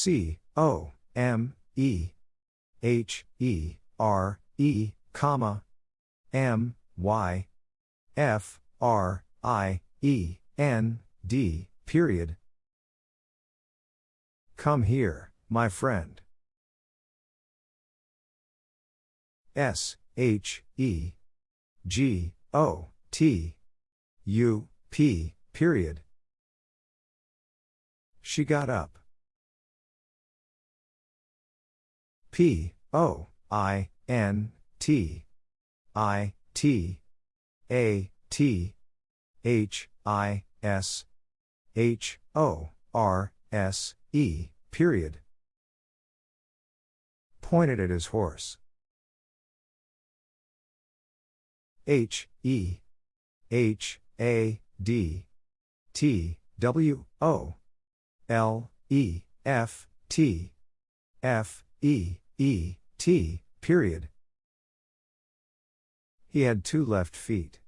C O M E H E R E, comma M Y F R I E N D, period. Come here, my friend. S H E G O T U P, period. She got up. P O I N T I T A T H I S H O R S E, period. Pointed at his horse. H E H A D T W O L E F T F E E T period. He had two left feet.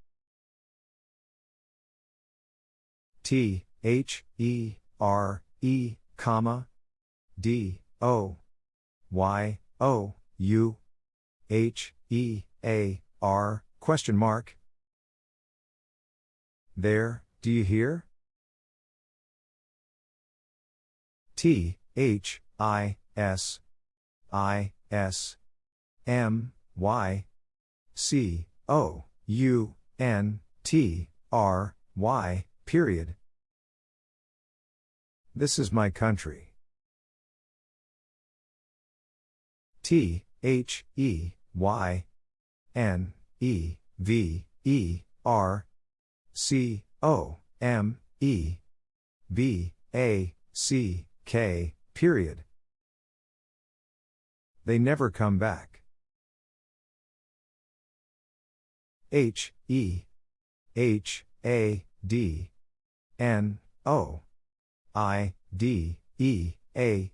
T H E R E comma D O Y O U H E A R question mark There, do you hear? T H I S I S M Y C O U N T R Y period. This is my country. T H E Y N E V E R C O M E B A C K period. They never come back. H E H A D N O I D E A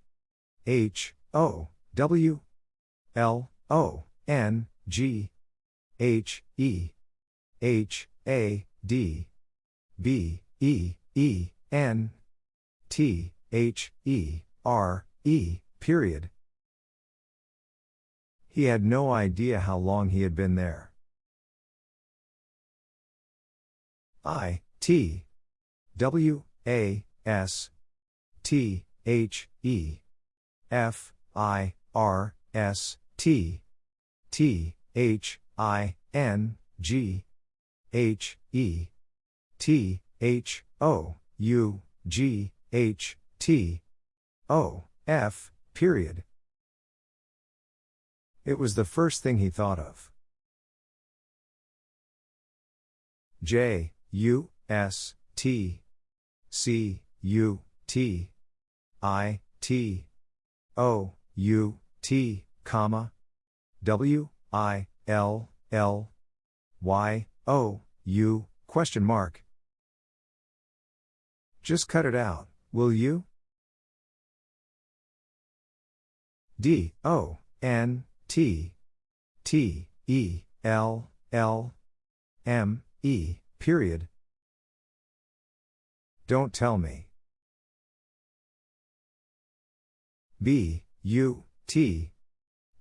H O W L O N G H E H A D B E E N T H E R E period. He had no idea how long he had been there. I T W A S T H E F I R S T T H I N G H E T H O U G H T O F period. It was the first thing he thought of. J U S T C U T I T O U T comma W I L L Y O U question mark Just cut it out, will you? D O N T T E L L M E period don't tell me. B, U, T,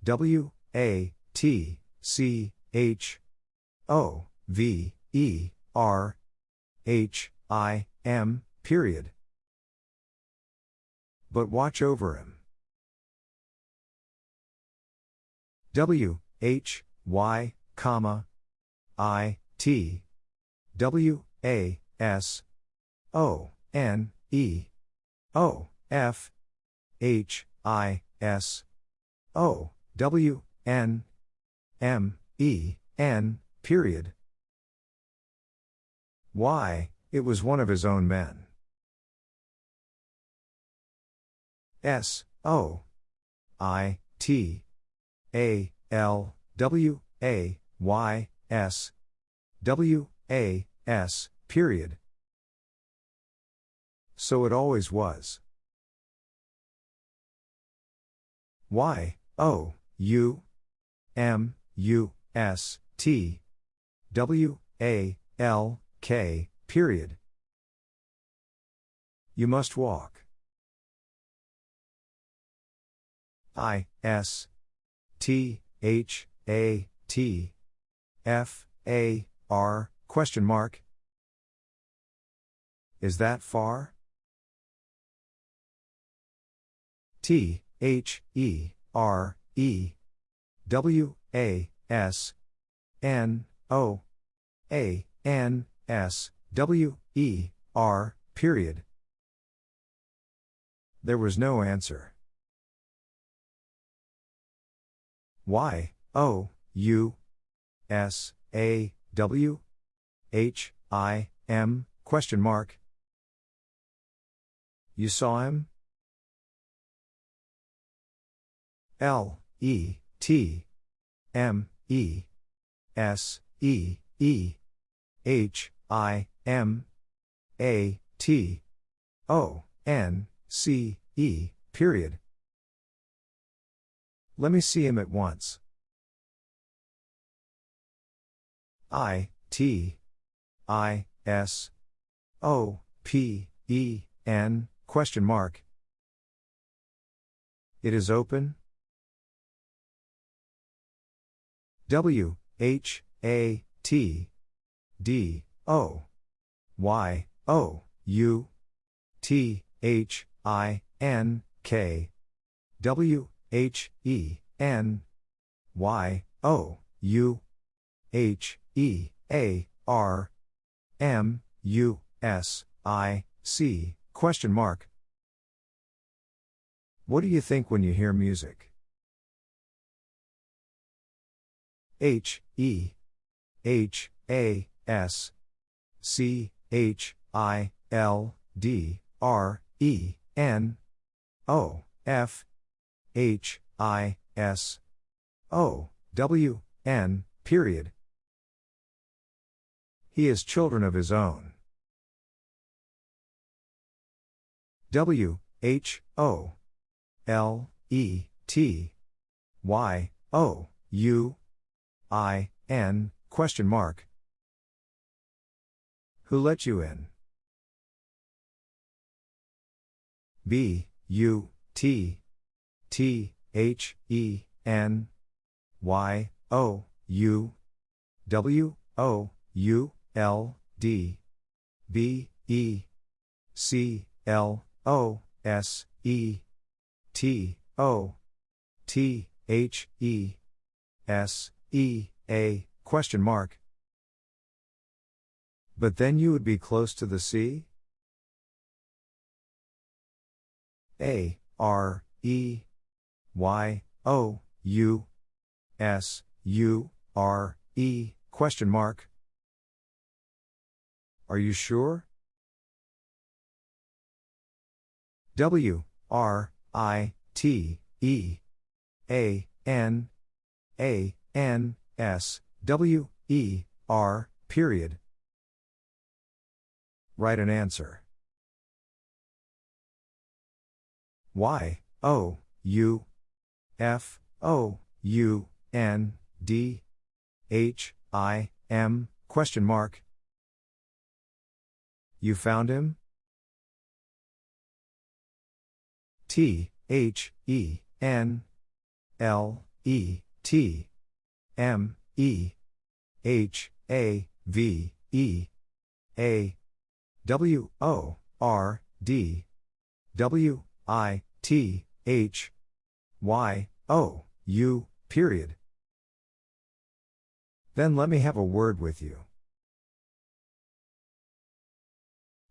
W, A, T, C, H, O, V, E, R, H, I, M, period. But watch over him. W, H, Y, comma, I, T, W, A, S, O, N, E, O, F, H, I, S, O, W, N, M, E, N, period. Why, it was one of his own men. S, O, I, T, A, L, W, A, Y, S, W, A, S, period. So it always was. Y, O, U, M, U, S, T, W, A, L, K, period. You must walk. I S T H A T F A R question mark Is that far? T H E R E W A S N O A N S W E R period. There was no answer. Y O U S A W H I M question mark. You saw him? L E T M E S E E H I M A T O N C E period. Let me see him at once. I T I S O P E N question mark. It is open? W H A T D O Y O U T H I N K W H E N Y O U H E A R M U S I C question mark What do you think when you hear music? H E H A S C H I L D R E N O F H I S O W N period. He has children of his own. W H O L E T Y O U I N question mark. Who let you in? B U T T H E N Y O U W O U L D B E C L O S E T O T H E S E A question mark. But then you would be close to the sea? A R E Y O U S U R E question mark. Are you sure? W R I T E A N A N S W E R period. Write an answer. Y O U F O U N D H I M question mark. You found him? T H E N L E T M E H A V E A W O R D W I T H Y O U period. Then let me have a word with you.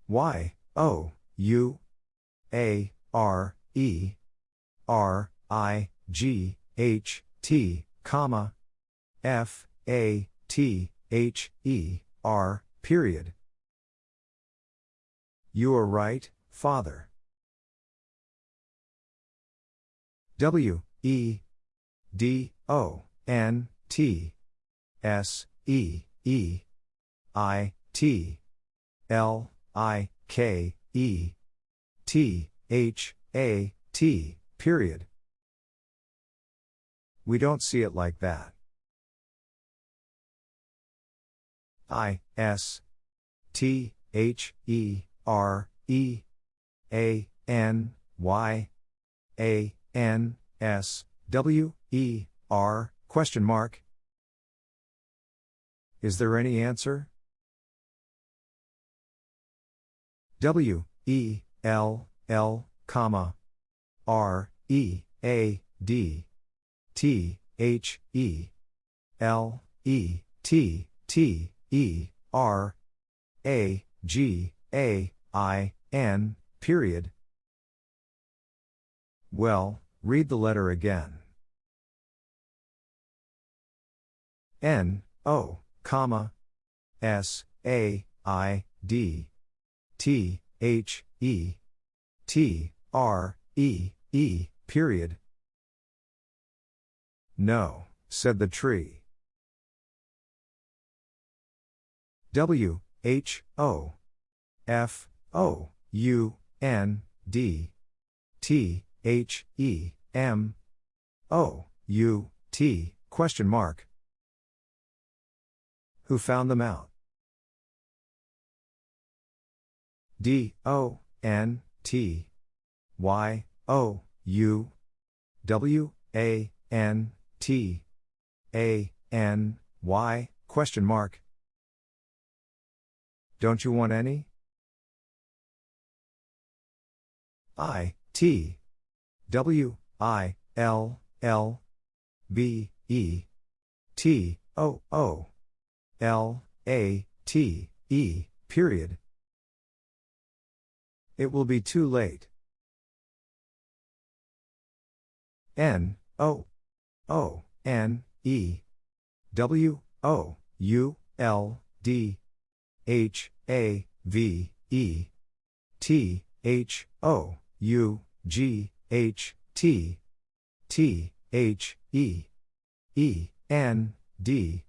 Y O U A R E R I G H T comma F A T H E R period. You are right, Father. W E D O N T S E E I T L I K E T H A T period. We don't see it like that. I S T H E R E A N Y A N S W E R question mark. Is there any answer? W E L L comma R E A D T H E L E T T E R A G A I N period. Well, read the letter again. N O comma S A I D T H E T R E E period. No, said the tree. W H O F O U N D T H E M O U T question mark. Who found them out? D O N T Y O U W A N T A N Y question mark. Don't you want any? I T W I L L B E T O O L A T E period. It will be too late. N O O N E W O U L D H A V E T H O U G H T T H E E N D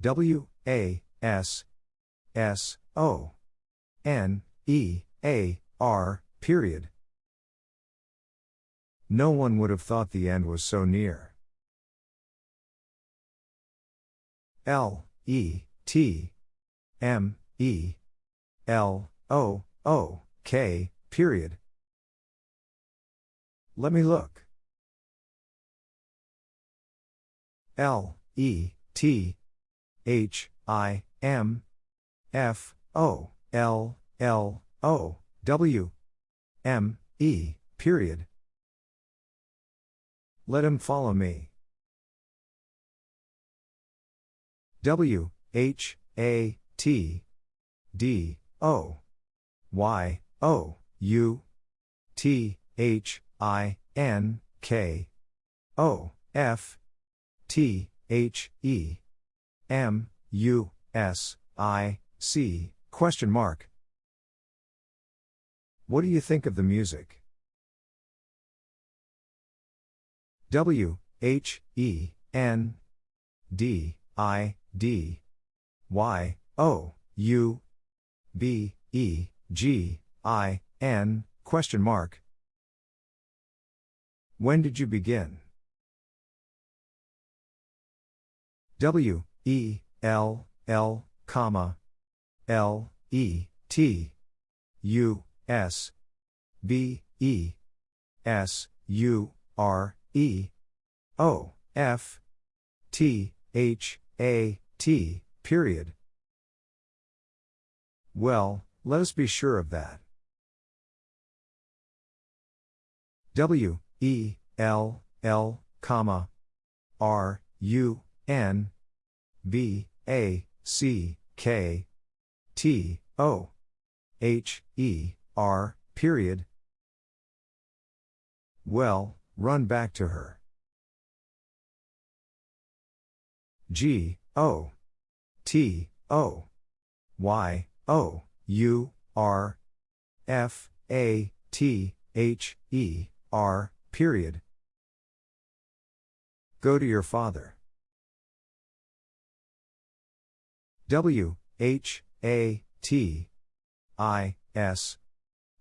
W A S S O N E A R period. No one would have thought the end was so near. L E T M E L O O K period. Let me look. L E T H I M F O L L O W M E period. Let him follow me. W H A T D O Y O U T H I N K O F T H E M U S I C question mark. What do you think of the music? W H E N D I D Y O U B E G I N question mark. When did you begin? W E L L comma L E T U S B E S U R E O F T H A T period. Well, let us be sure of that. W E L L comma R U N B A C K T O H E R period. Well, run back to her. G O T O Y O U R F A T H E R period. Go to your father. W H A T I S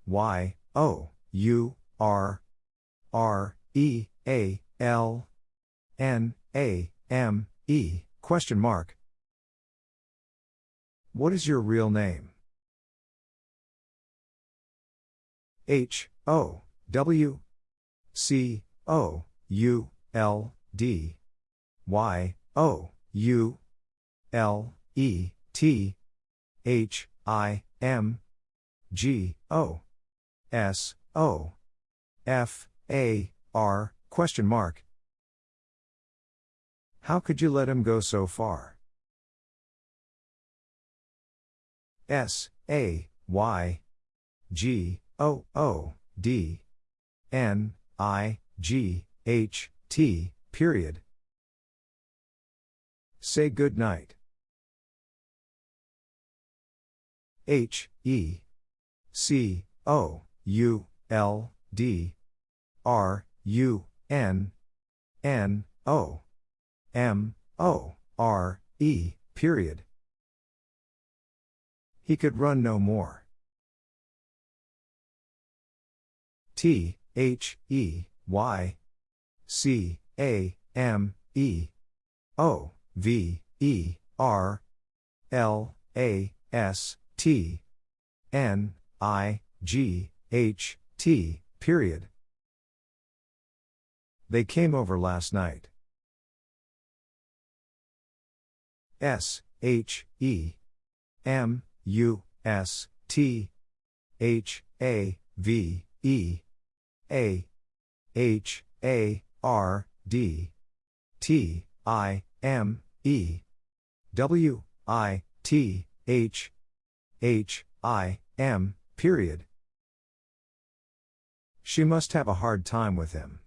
Y O U R R E A L N A M E question mark. What is your real name? H O W C O U L D Y O U L E T H I M G O S O F A R question mark. How could you let him go so far? S A Y G O O D N I G H T period. Say good night. H E C O U L D R U N N O M O R E period. He could run no more. T H E Y C A M E O V E R L A S T N I G H T period. They came over last night. S H E M U S T H A V E A H A R D T I M E W I T H H I M period. She must have a hard time with him.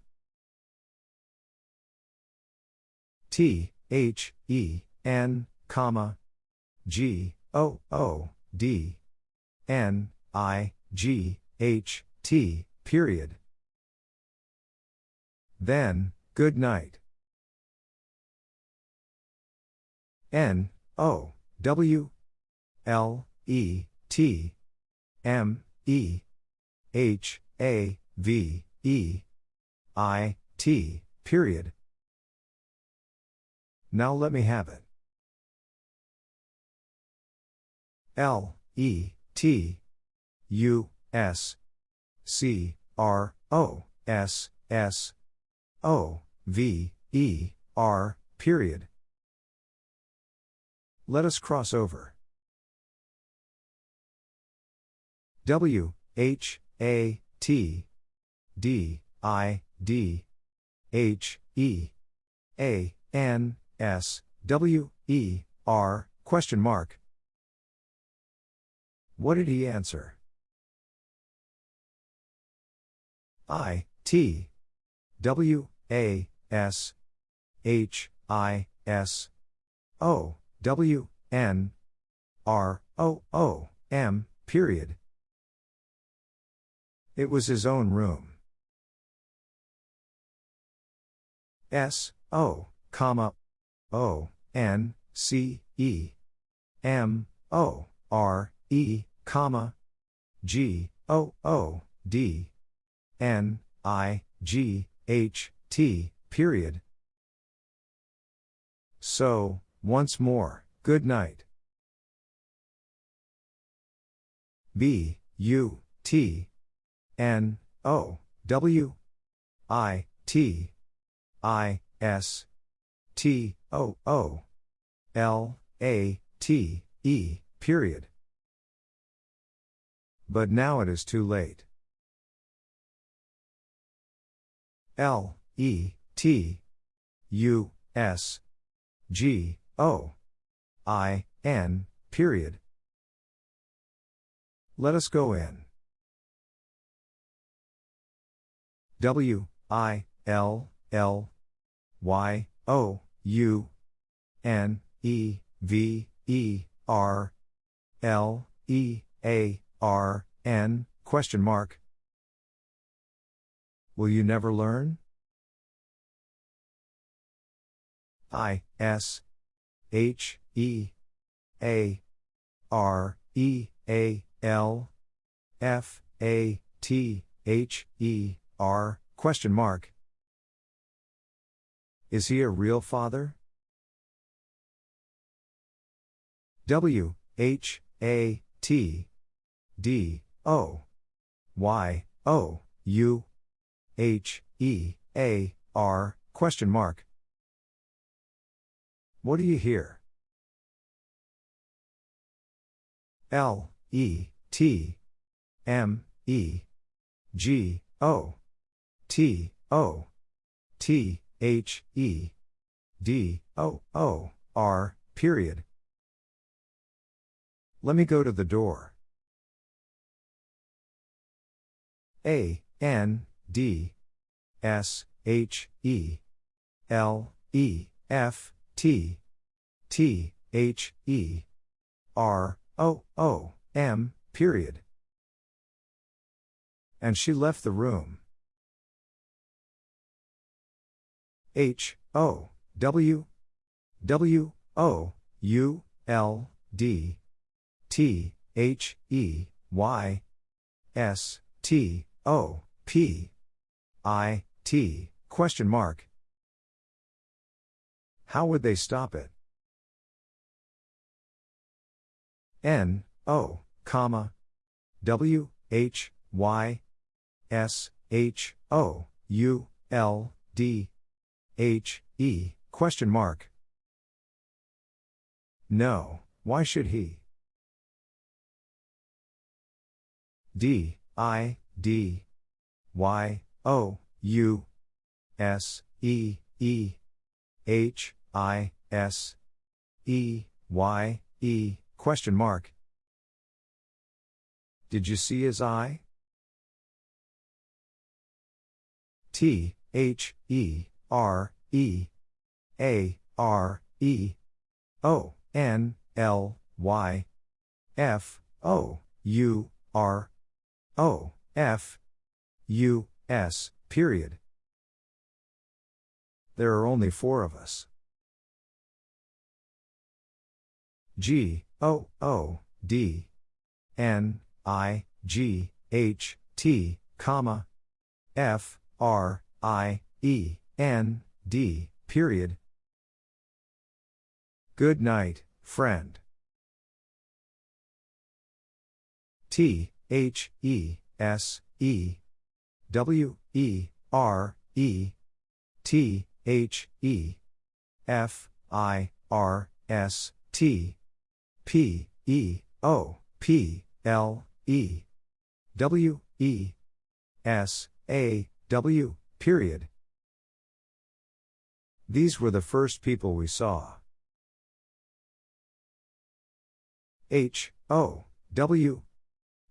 T H E N comma G O O D N I G H T period. Then, good night. N O W L E T M E H A V E I T period. Now let me have it. L E T U S C R O S S O V E R period. Let us cross over. W H A T D I D H E A N S W E R question mark what did he answer? I, T, W, A, S, H, I, S, O, W, N, R, O, O, M, period. It was his own room. S, O, comma, O, N, C, E, M, O, R, E, comma, G, O, O, D, N, I, G, H, T, period. So, once more, good night. B, U, T, N, O, W, I, T, I, S, T, O, O, L, A, T, E, period. But now it is too late. L, E, T, U, S, G, O, I, N, period. Let us go in. W, I, L, L, Y, O, U, N, E, V, E, R, L, E, A, R, N, question mark. Will you never learn? I, S, H, E, A, R, E, A, L, F, A, T, H, E, R, question mark. Is he a real father? W, H, A, T, D O Y O U H E A R, question mark. What do you hear? L, E, T, M, E, G, O, T, O, T, H, E, D, O, O, R, period. Let me go to the door. A, N, D, S, H, E, L, E, F, T, T, H, E, R, O, O, M, period. And she left the room. H, O, W, W, O, U, L, D, T, H, E, Y, S, T, O, P, I, T, question mark. How would they stop it? N, O, comma, W, H, Y, S, H, O, U, L, D, H, E, question mark. No, why should he? D, I, D, Y, O, U, S, E, E, H, I, S, E, Y, E, question mark. Did you see his eye? T, H, E, R, E, A, R, E, O, N, L, Y, F, O, U, R, O, F, U, S, period. There are only four of us. G, O, O, D, N, I, G, H, T, comma, F, R, I, E, N, D, period. Good night, friend. T, H, E, S, E, W, E, R, E, T, H, E, F, I, R, S, T, P, E, O, P, L, E, W, E, S, A, W, period. These were the first people we saw. H, O, W,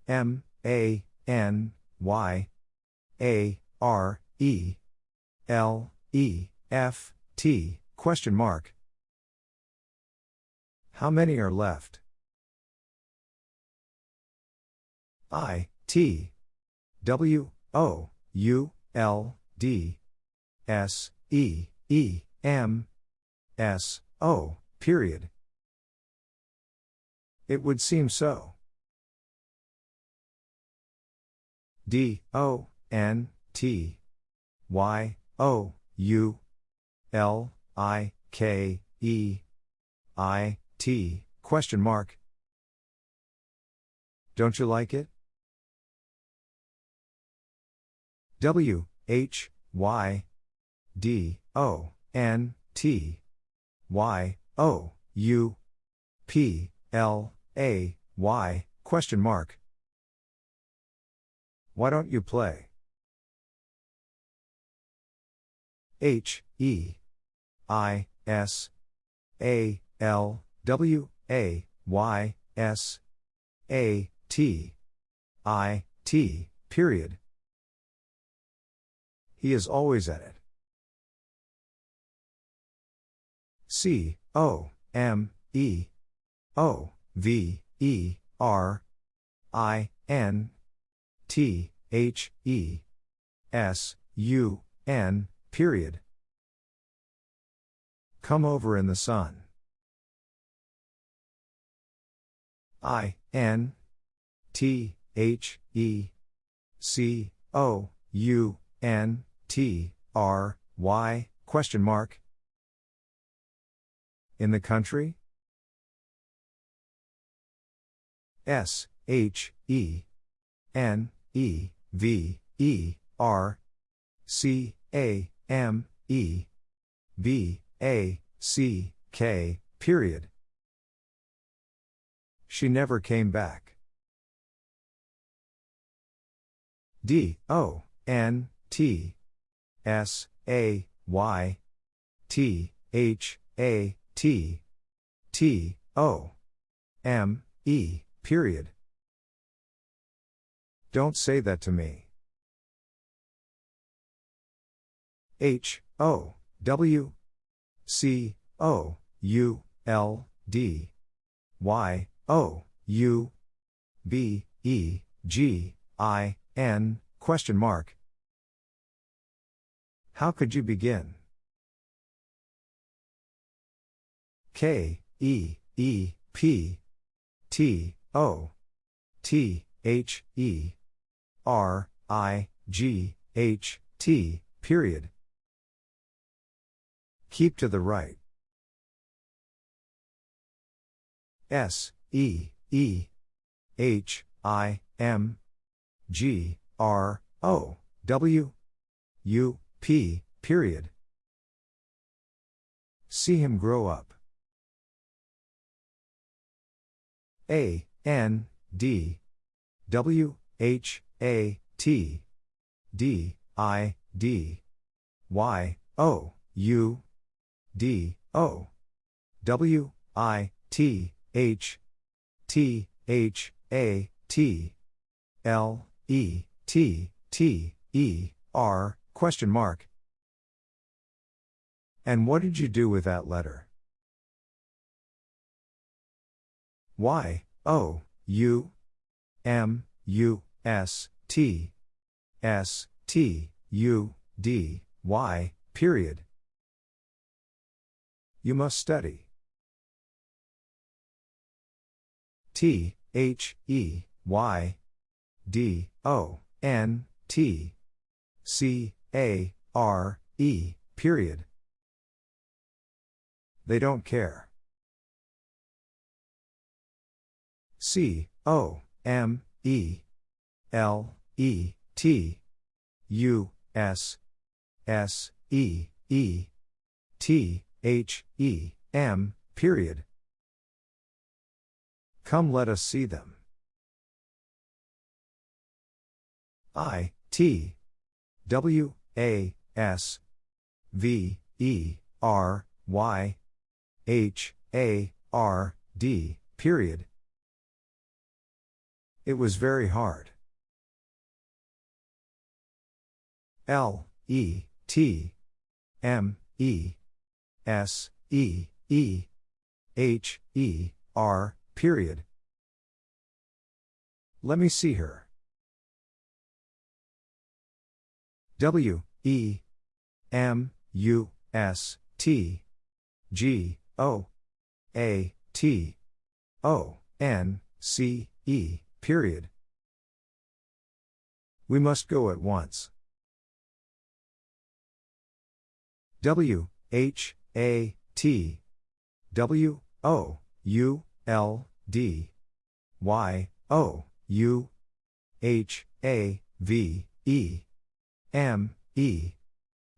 M, A, N, Y, A, R, E, L, E, F, T, question mark. How many are left? I, T, W, O, U, L, D, S, E, E, M, S, O, period. It would seem so. D, O, N, T, Y, O, U, L, I, K, E, I, T, question mark. Don't you like it? W, H, Y, D, O, N, T, Y, O, U, P, L, A, Y, question mark. Why don't you play? H, E, I, S, A, L, W, A, Y, S, A, T, I, T, period. He is always at it. C, O, M, E, O, V, E, R, I, N, T, H, E, S, U, N, period. Come over in the sun. I, N, T, H, E, C, O, U, N, T, R, Y, question mark. In the country? S, H, E, N, E, V, E, R, C, A, M, E B A C K, period. She never came back. D O N T S A Y T H A T T O M E period. Don't say that to me. H O W C O U L D Y O U B E G I N question mark. How could you begin? K E E P T O T H E R I G H T period. Keep to the right. S E E H I M G R O W U P period. See him grow up. A N D W H A T D I D Y O U D O W I T H T H A T L E T T E R question mark. And what did you do with that letter? Y O U M U S T S T U D Y period. You must study. T H E Y D O N T C A R E period. They don't care. C O M E L E T U S S E E T H E M period. Come let us see them. I T W A S V E R Y H A R D period. It was very hard. L E T M E S E E H E R period. Let me see her. W E M U S T G O A T O N C E period. We must go at once. W H A T W O U L D Y O U H A V E M E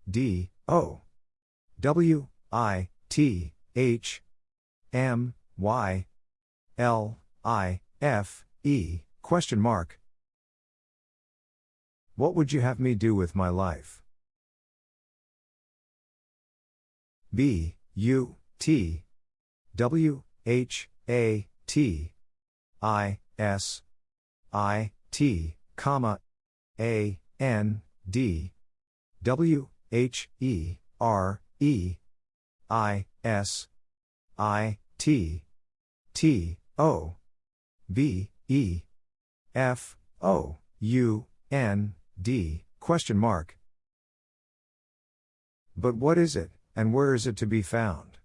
D O W I T H M Y L I F E question mark What would you have me do with my life? B U T W H A T I S I T comma A N D W H E R E I S I T T O B E F O U N D question mark. But what is it, and where is it to be found?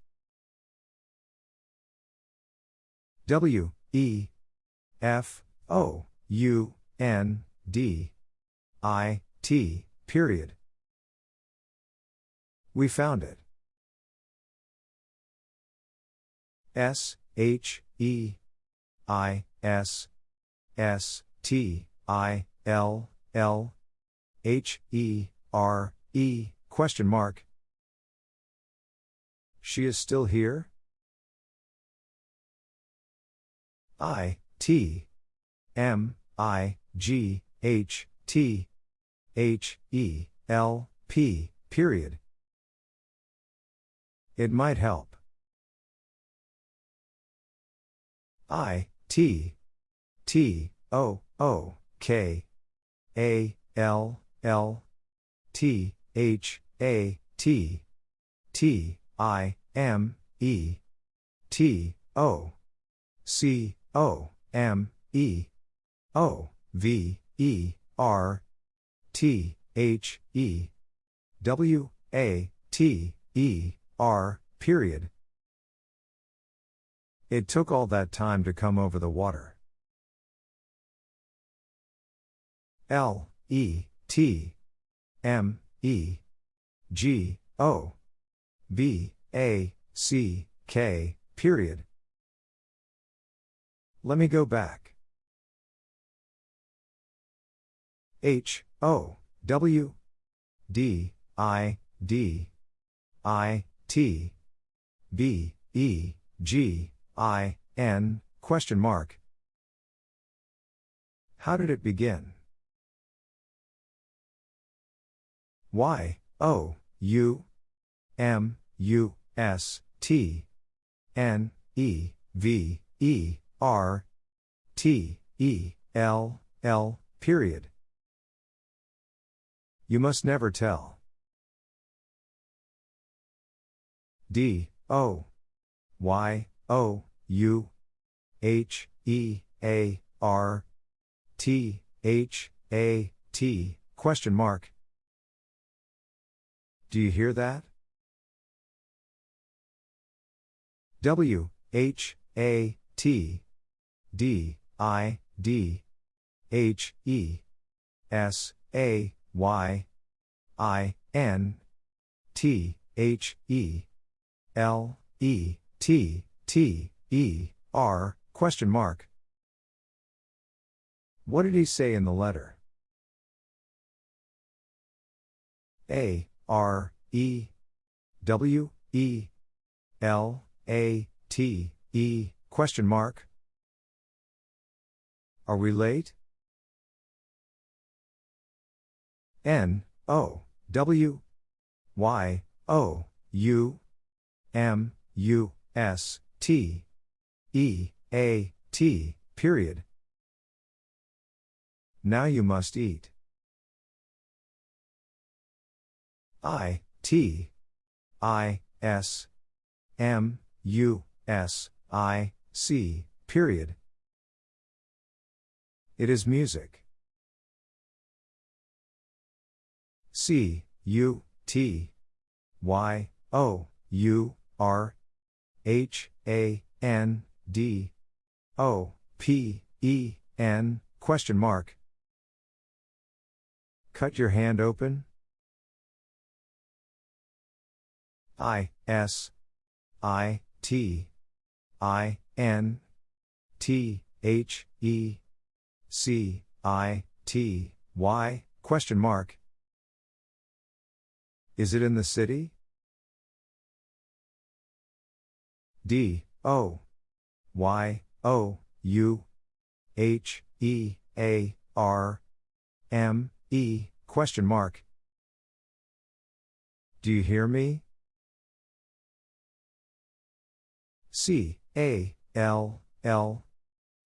W E F O U N D I T period. We found it. S H E I S S T I L L H E R E question mark She is still here? I, T, M, I, G, H, T, H, E, L, P, period. It might help. I, T, T, O, O, K, A, L, L, T, H, A, T, T, I, M, E, T, O, C, O, M, E, O, V, E, R, T, H, E, W, A, T, E, R, period. It took all that time to come over the water. L, E, T, M, E, G, O, B, A, C, K, period. Let me go back. H, O, W, D, I, D, I, T, B, E, G, I, N, question mark. How did it begin? Y, O, U, M, U, S, T, N, E, V, E, R, T, E, L, L, period. You must never tell. D, O, Y, O, U, H, E, A, R, T, H, A, T, question mark. Do you hear that? W, H, A, T, D, I, D, H, E, S, A, Y, I, N, T, H, E, L, E, T, T, E, R, question mark. What did he say in the letter? A, R, E, W, E, L, A, T, E, question mark. Are we late? N, O, W, Y, O, U, M, U, S, T, E, A, T, period. Now you must eat. I, T, I, S, M, U, S, I, C, period. It is music. C, U, T, Y, O, U, R, H, A, N, D, O, P, E, N, question mark. Cut your hand open? I, S, I, T, I, N, T, H, E, C, I, T, Y, question mark. Is it in the city? D, O, Y, O, U, H, E, A, R, M, E, question mark. Do you hear me? C, A, L, L,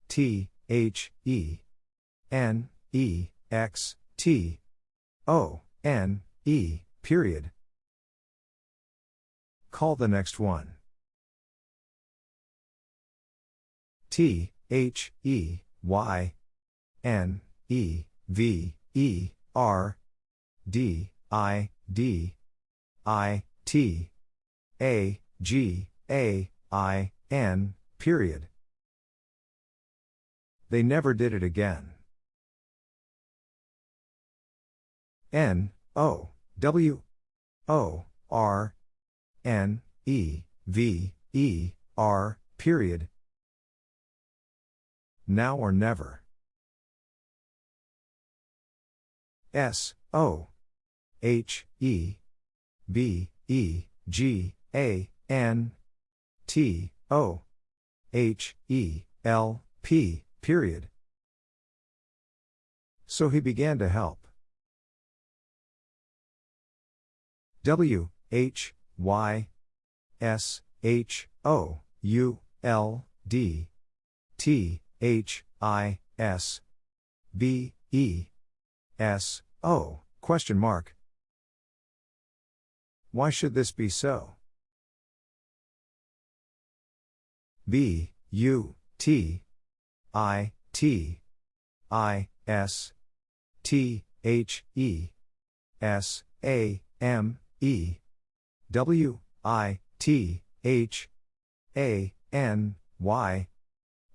T, H, E, N, E, X, T, O, N, E, period. Call the next one. T, H, E, Y, N, E, V, E, R, D, I, D, I, T, A, G, A, I, N, period. They never did it again. N, O, W, O, R, N, E, V, E, R, period. Now or never. S, O, H, E, B, E, G, A, N T O H E L P period. So he began to help. W H Y S H O U L D T H I S B E S O question mark Why should this be so? B U T I T I S T H E S A M E W I T H A N Y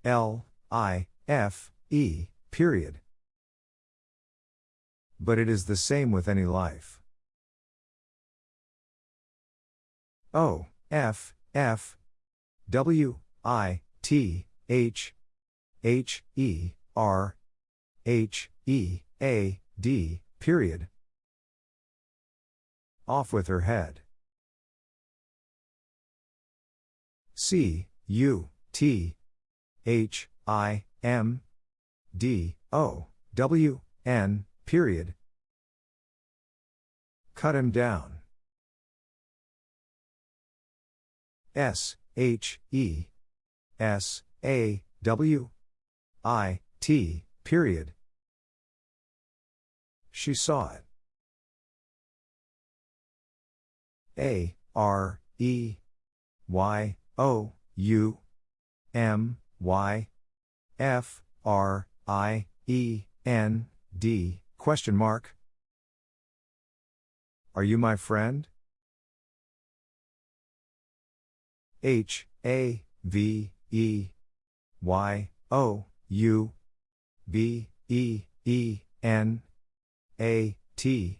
L I F E period. But it is the same with any life. O F F W I T H H E R H E A D period. Off with her head. C U T H I M D O W N period. Cut him down. S H E S A W I T period. She saw it. A R E Y O U M Y F R I E N D question mark Are you my friend? H A V E Y O U B E E N A T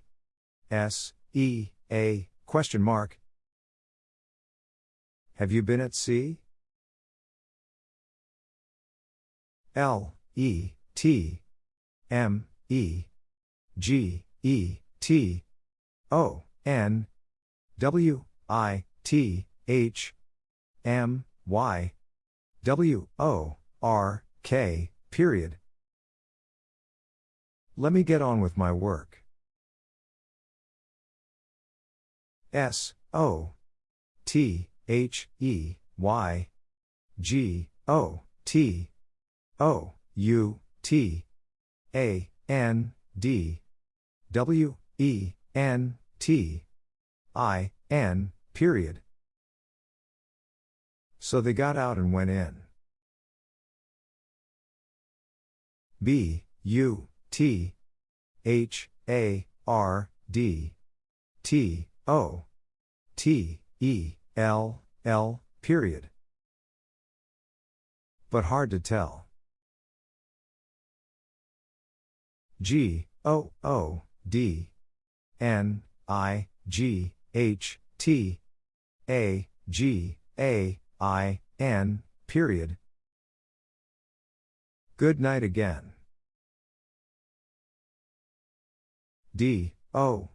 S E A question mark Have you been at sea? L E T M E G E T O N W I T H M Y W O R K period. Let me get on with my work. S O T H E Y G O T O U T A N D W E N T I N period. So they got out and went in. B U T H A R D T O T E L L period. But hard to tell. G O O D N I G H T A G A I N period. Good night again. D O.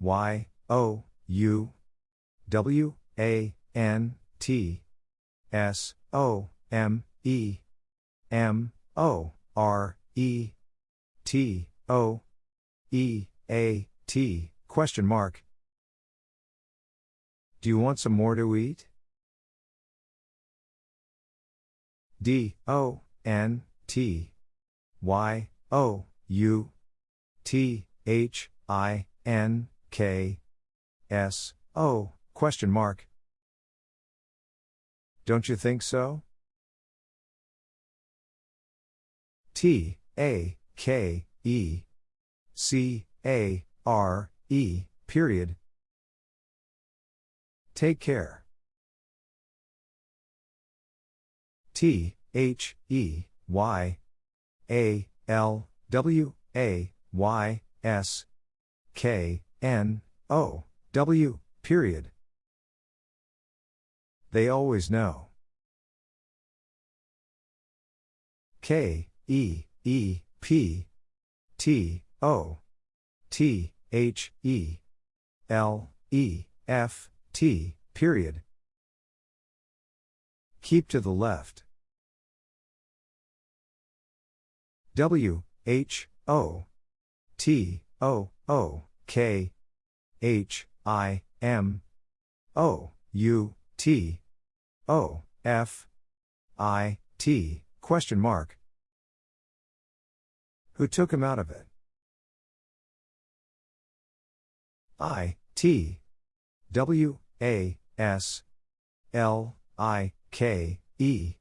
Y O U. W A N T. S O M E. M O R E. T O. E A T? Question mark. Do you want some more to eat? D O N T Y O U T H I N K S O question mark Don't you think so? T A K E C A R E period. Take care. T H E Y A L W A Y S K N O W period. They always know. K E E P T O T H E L E F T period. Keep to the left. W, H, O, T, O, O, K, H, I, M, O, U, T, O, F, I, T, question mark. Who took him out of it? I, T, W, A, S, L, I, K, E,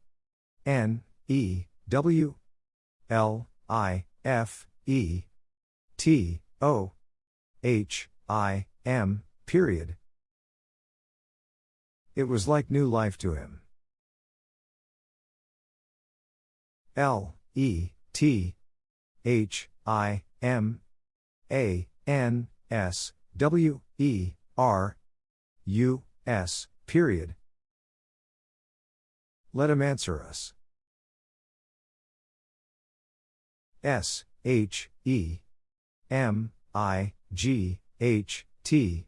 N, E, W, L, I, F, E, T, O, H, I, M, period. It was like new life to him. L, E, T, H, I, M, A, N, S, W, E, R, U, S, period. Let him answer us. S, H, E, M, I, G, H, T,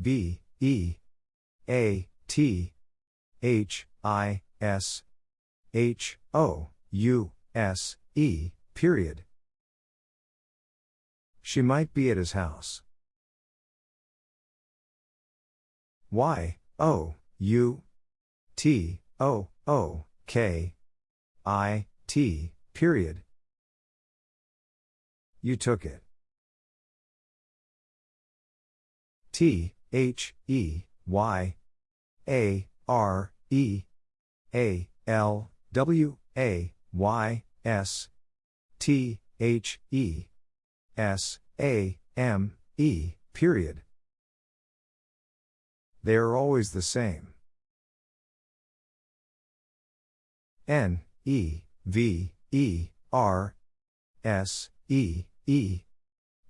B, E, A, T, H, I, S, H, O, U, S, E, period. She might be at his house. Y, O, U, T, O, O, K, I, T, period. You took it. T, H, E, Y, A, R, E, A, L, W, A, Y, S, T, H, E, S, A, M, E, period. They are always the same. N, E, V, E, R, S, E, E,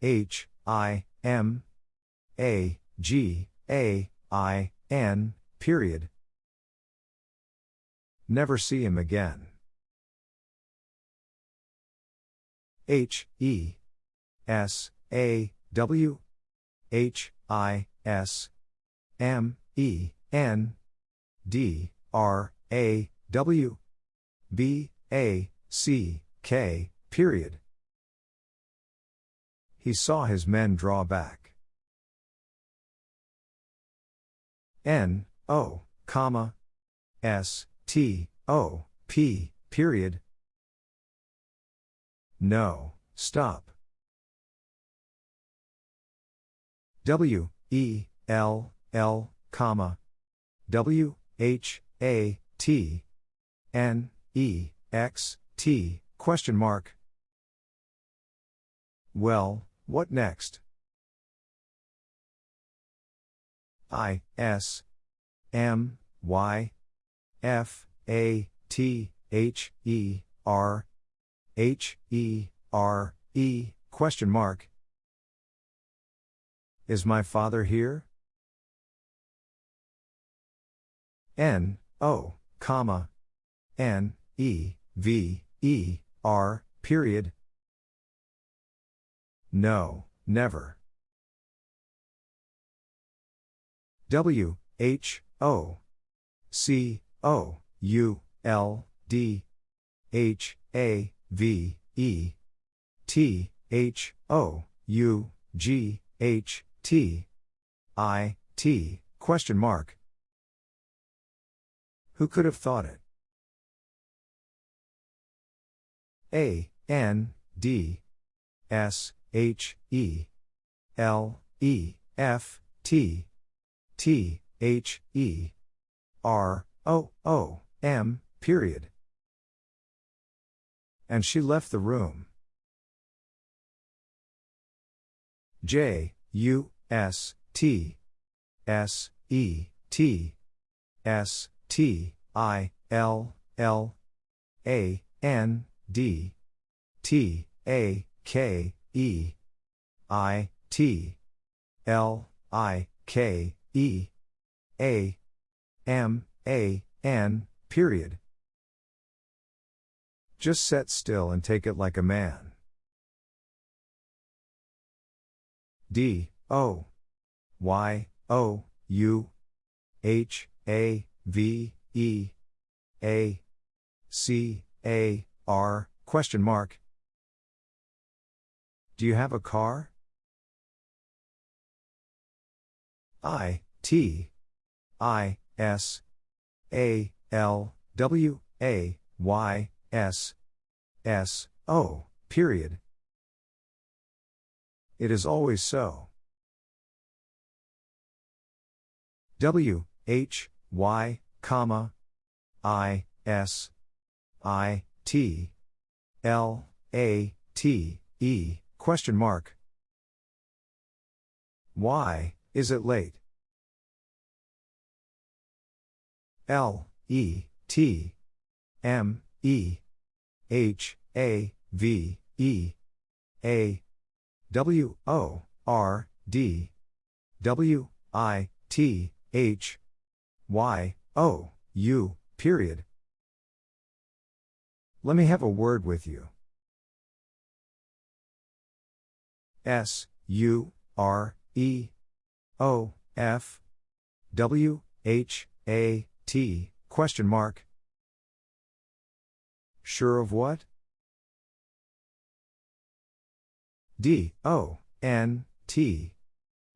H, I, M, A, G, A, I, N, period. Never see him again. H, E, S, A, W, H, I, S, M, E, N, D, R, A, W, B, A, C, K, period. He saw his men draw back. N, O, comma, S, T, O, P, period. No, stop. W, E, L, L, comma, W, H, A, T, N, E, X, T, question mark. Well, what next? I, S, M, Y, F, A, T, H, E, R, H, E, R, E, question mark. Is my father here? N, O, comma, N, E, V, E, R, period. No, never. W, H, O, C, O, U, L, D, H, A, V, E, T, H, O, U, G, H, T, I, T, question mark. Who could have thought it? A, N, D, S, H, E, L, E, F, T, T, H, E, R, O, O, M, period. And she left the room. J, U, S, T, S, E, T, S, T, I, L, L, A, N, D, T, A, K, E, I, T, L, I, K, E, A, M, A, N, period. Just set still and take it like a man. D, O, Y, O, U, H, A, V, E, A C A R question mark. Do you have a car? I T I S A L W A Y S S O period. It is always so. W H Y comma I S I T L A T E question mark Why is it late? L E T M E H A V E A W O R D W I T H Y O U period. Let me have a word with you. S U R E O F W H A T question mark Sure of what? D O N T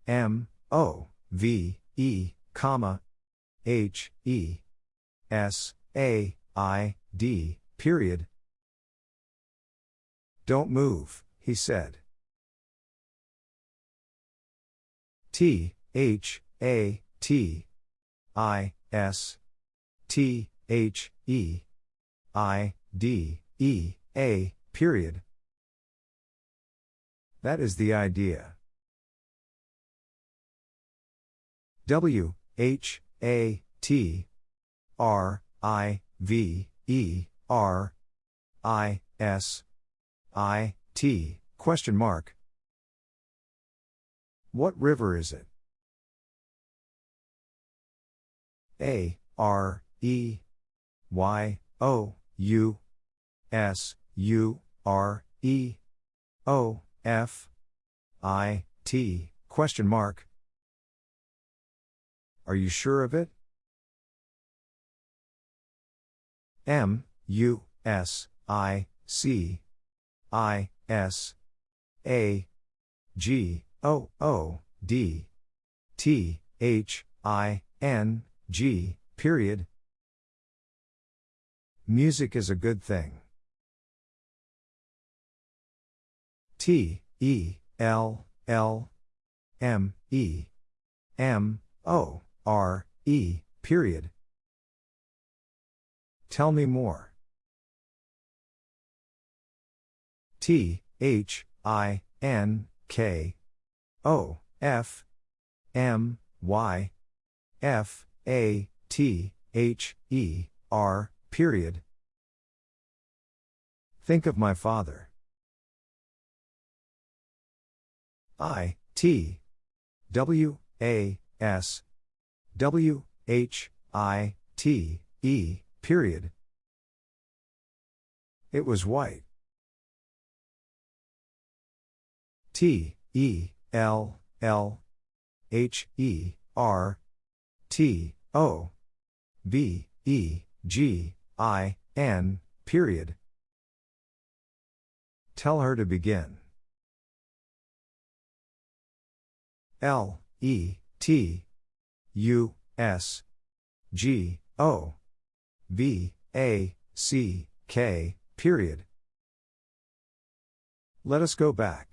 M O V E comma H E S A I D period. Don't move, he said. T H A T I S T H E I D E A period. That is the idea. W H A T R I V E R I S I T question mark. What river is it? A R E Y O U S U R E O F I T question mark. Are you sure of it? M U S I C I S A G O O D T H I N G period. Music is a good thing. T E L L M E M O R E period. Tell me more. T H I N K O F M Y F A T H E R period. Think of my father. I T W A S W H I T E period. It was white. T E L L H E R T O B E G I N period. Tell her to begin. L E T U S G O V A C K period. Let us go back.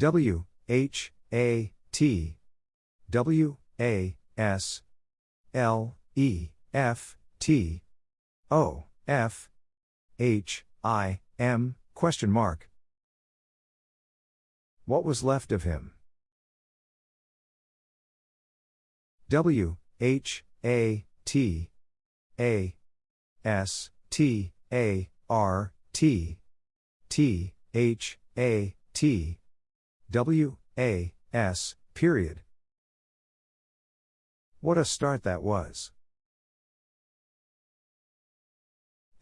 W H A T W A S L E F T O F H I M question mark. What was left of him? W H A T A S T A R T T H A T W A S period. What a start that was.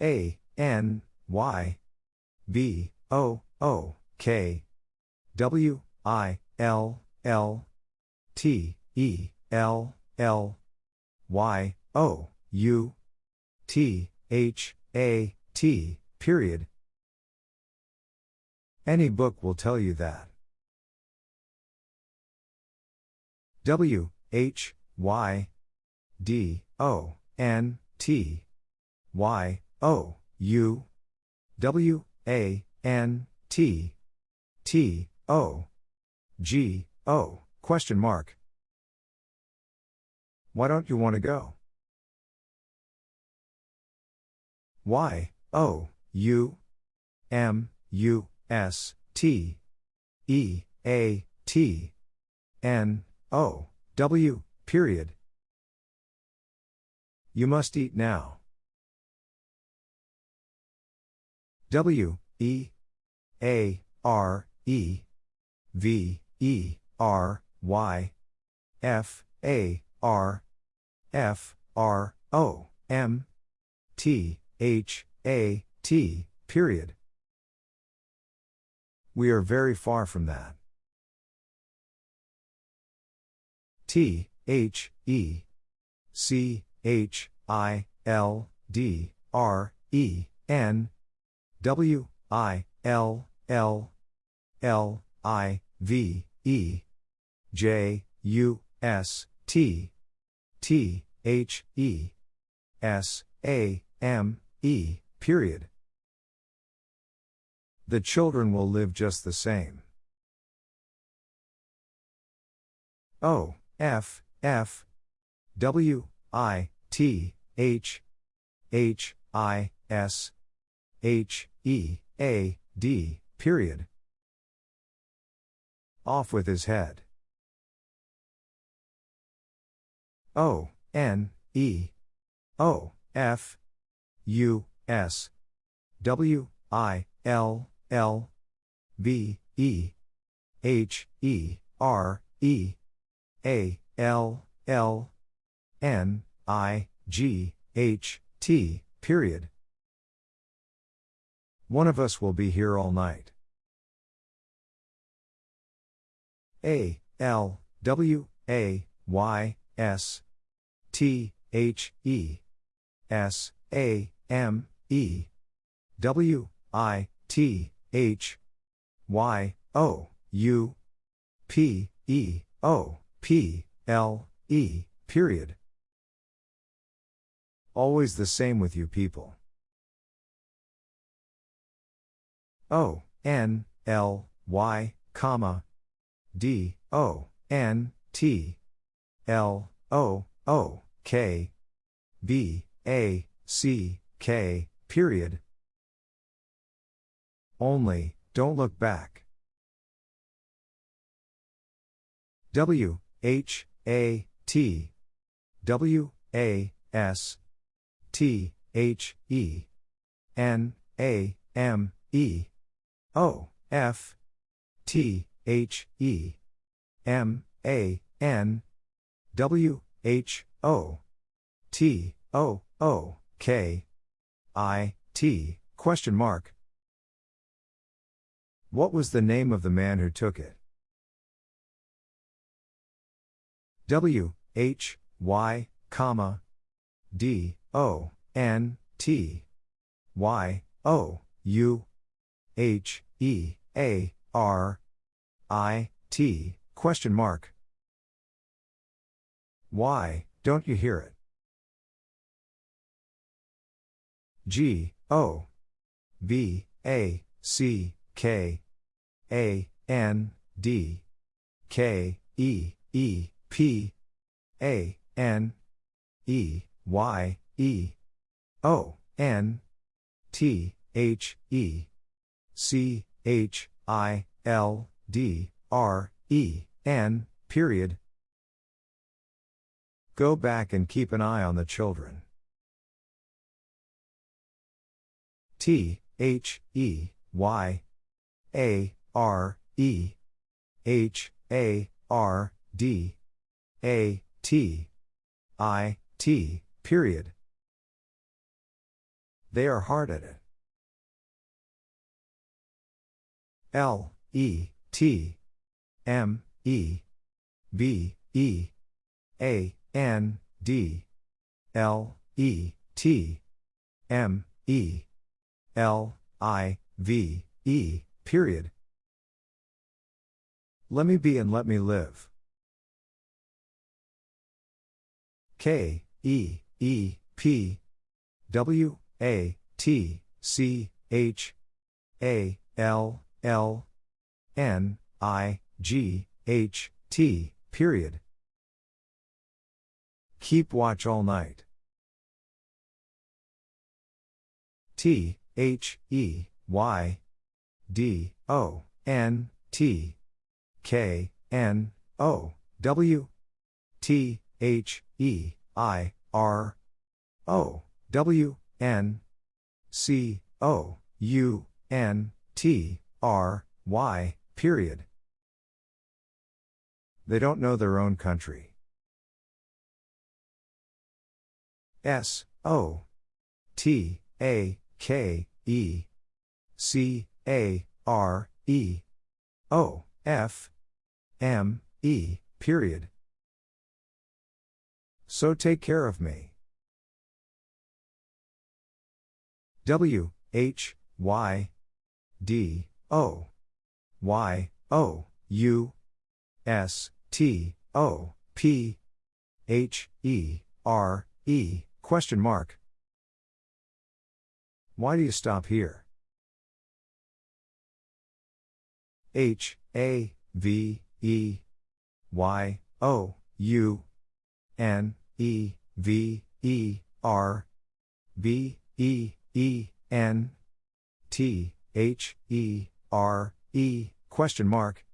A N Y B O O K W I L L T E L L Y, O, U, T, H, A, T, period. Any book will tell you that. W, H, Y, D, O, N, T, Y, O, U, W, A, N, T, T, O, G, O, question mark. Why don't you want to go? Y, O, U, M, U, S, T, E, A, T, N, O, W, period. You must eat now. W, E, A, R, E, V, E, R, Y, F, A, R, F, R, O, M, T, H, A, T, period. We are very far from that. T, H, E, C, H, I, L, D, R, E, N, W, I, L, L, L, I, V, E, J, U, S, T, T, H, E, S, A, M, E, period. The children will live just the same. O, F, F, W, I, T, H, H, I, S, H, E, A, D, period. Off with his head. O, N, E, O, F, U, S, W, I, L, L, B, E, H, E, R, E, A, L, L, N, I, G, H, T, period. One of us will be here all night. A, L, W, A, Y, S, T, H, E, S, A, M, E, W, I, T, H, Y, O, U, P, E, O, P, L, E, period. Always the same with you people. O, N, L, Y, comma, D, O, N, T, L, O, O, K, B, A, C, K, period. Only, don't look back. W, H, A, T, W, A, S, T, H, E, N, A, M, E, O, F, T, H, E, M, A, N, W, H, O, T, O, O, K, I, T, question mark. What was the name of the man who took it? W, H, Y, comma, D, O, N, T, Y, O, U, H, E, A, R, I, T, question mark. Why, don't you hear it? G, O, B, A, C, K, A, N, D, K, E, E, P, A, N, E, Y, E, O, N, T, H, E, C, H, I, L, D, R, E, N, period. Go back and keep an eye on the children. T, H, E, Y, A, R, E, H, A, R, D, A, T, I, T, period. They are hard at it. L, E, T, M, E, B, E, A, N, D, L E T M E L I V E period. Let me be and let me live. K E E P W A T C H A L L N I G H T period. Keep watch all night. T H E Y D O N T K N O W T H E I R O W N C O U N T R Y period. They don't know their own country. S O T A K E C A R E O F M E period. So take care of me. W H Y D O Y O U S T O P H E R E question mark. Why do you stop here? H A V E Y O U N E V E R B E E N T H E R E question mark.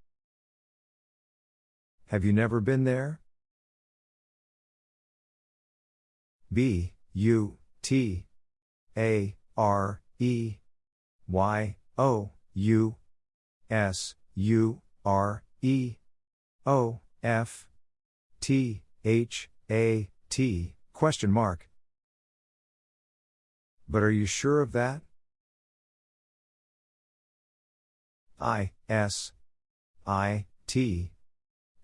Have you never been there? B U T A R E Y O U S U R E O F T H A T question mark. But are you sure of that? I S I T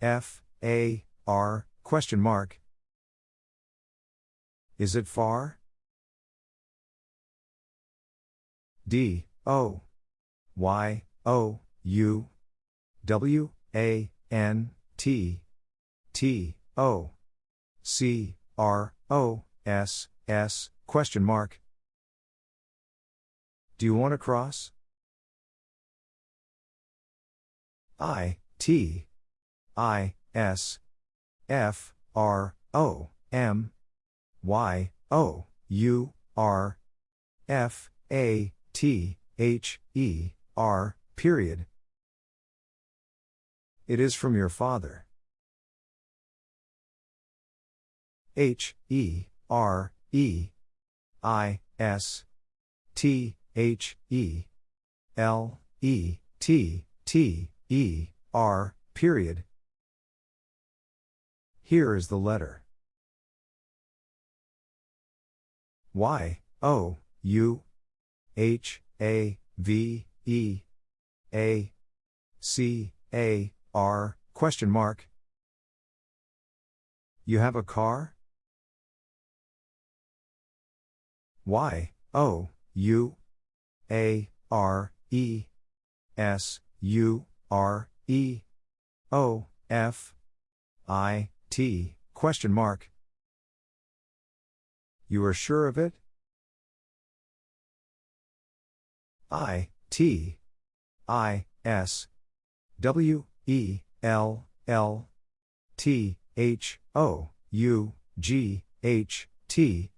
F A R question mark. Is it far? D O Y O U W A N T T O C R O S S question mark. Do you want to cross? I T I S F R O M Y O U R F A T H E R period. It is from your father. H E R E I S T H E L E T T E R period. Here is the letter. Y O U H A V E A C A R question mark. You have a car? Y O U A R E S U R E O F I T question mark. You are sure of it? I T I S W E L L T H O U G H T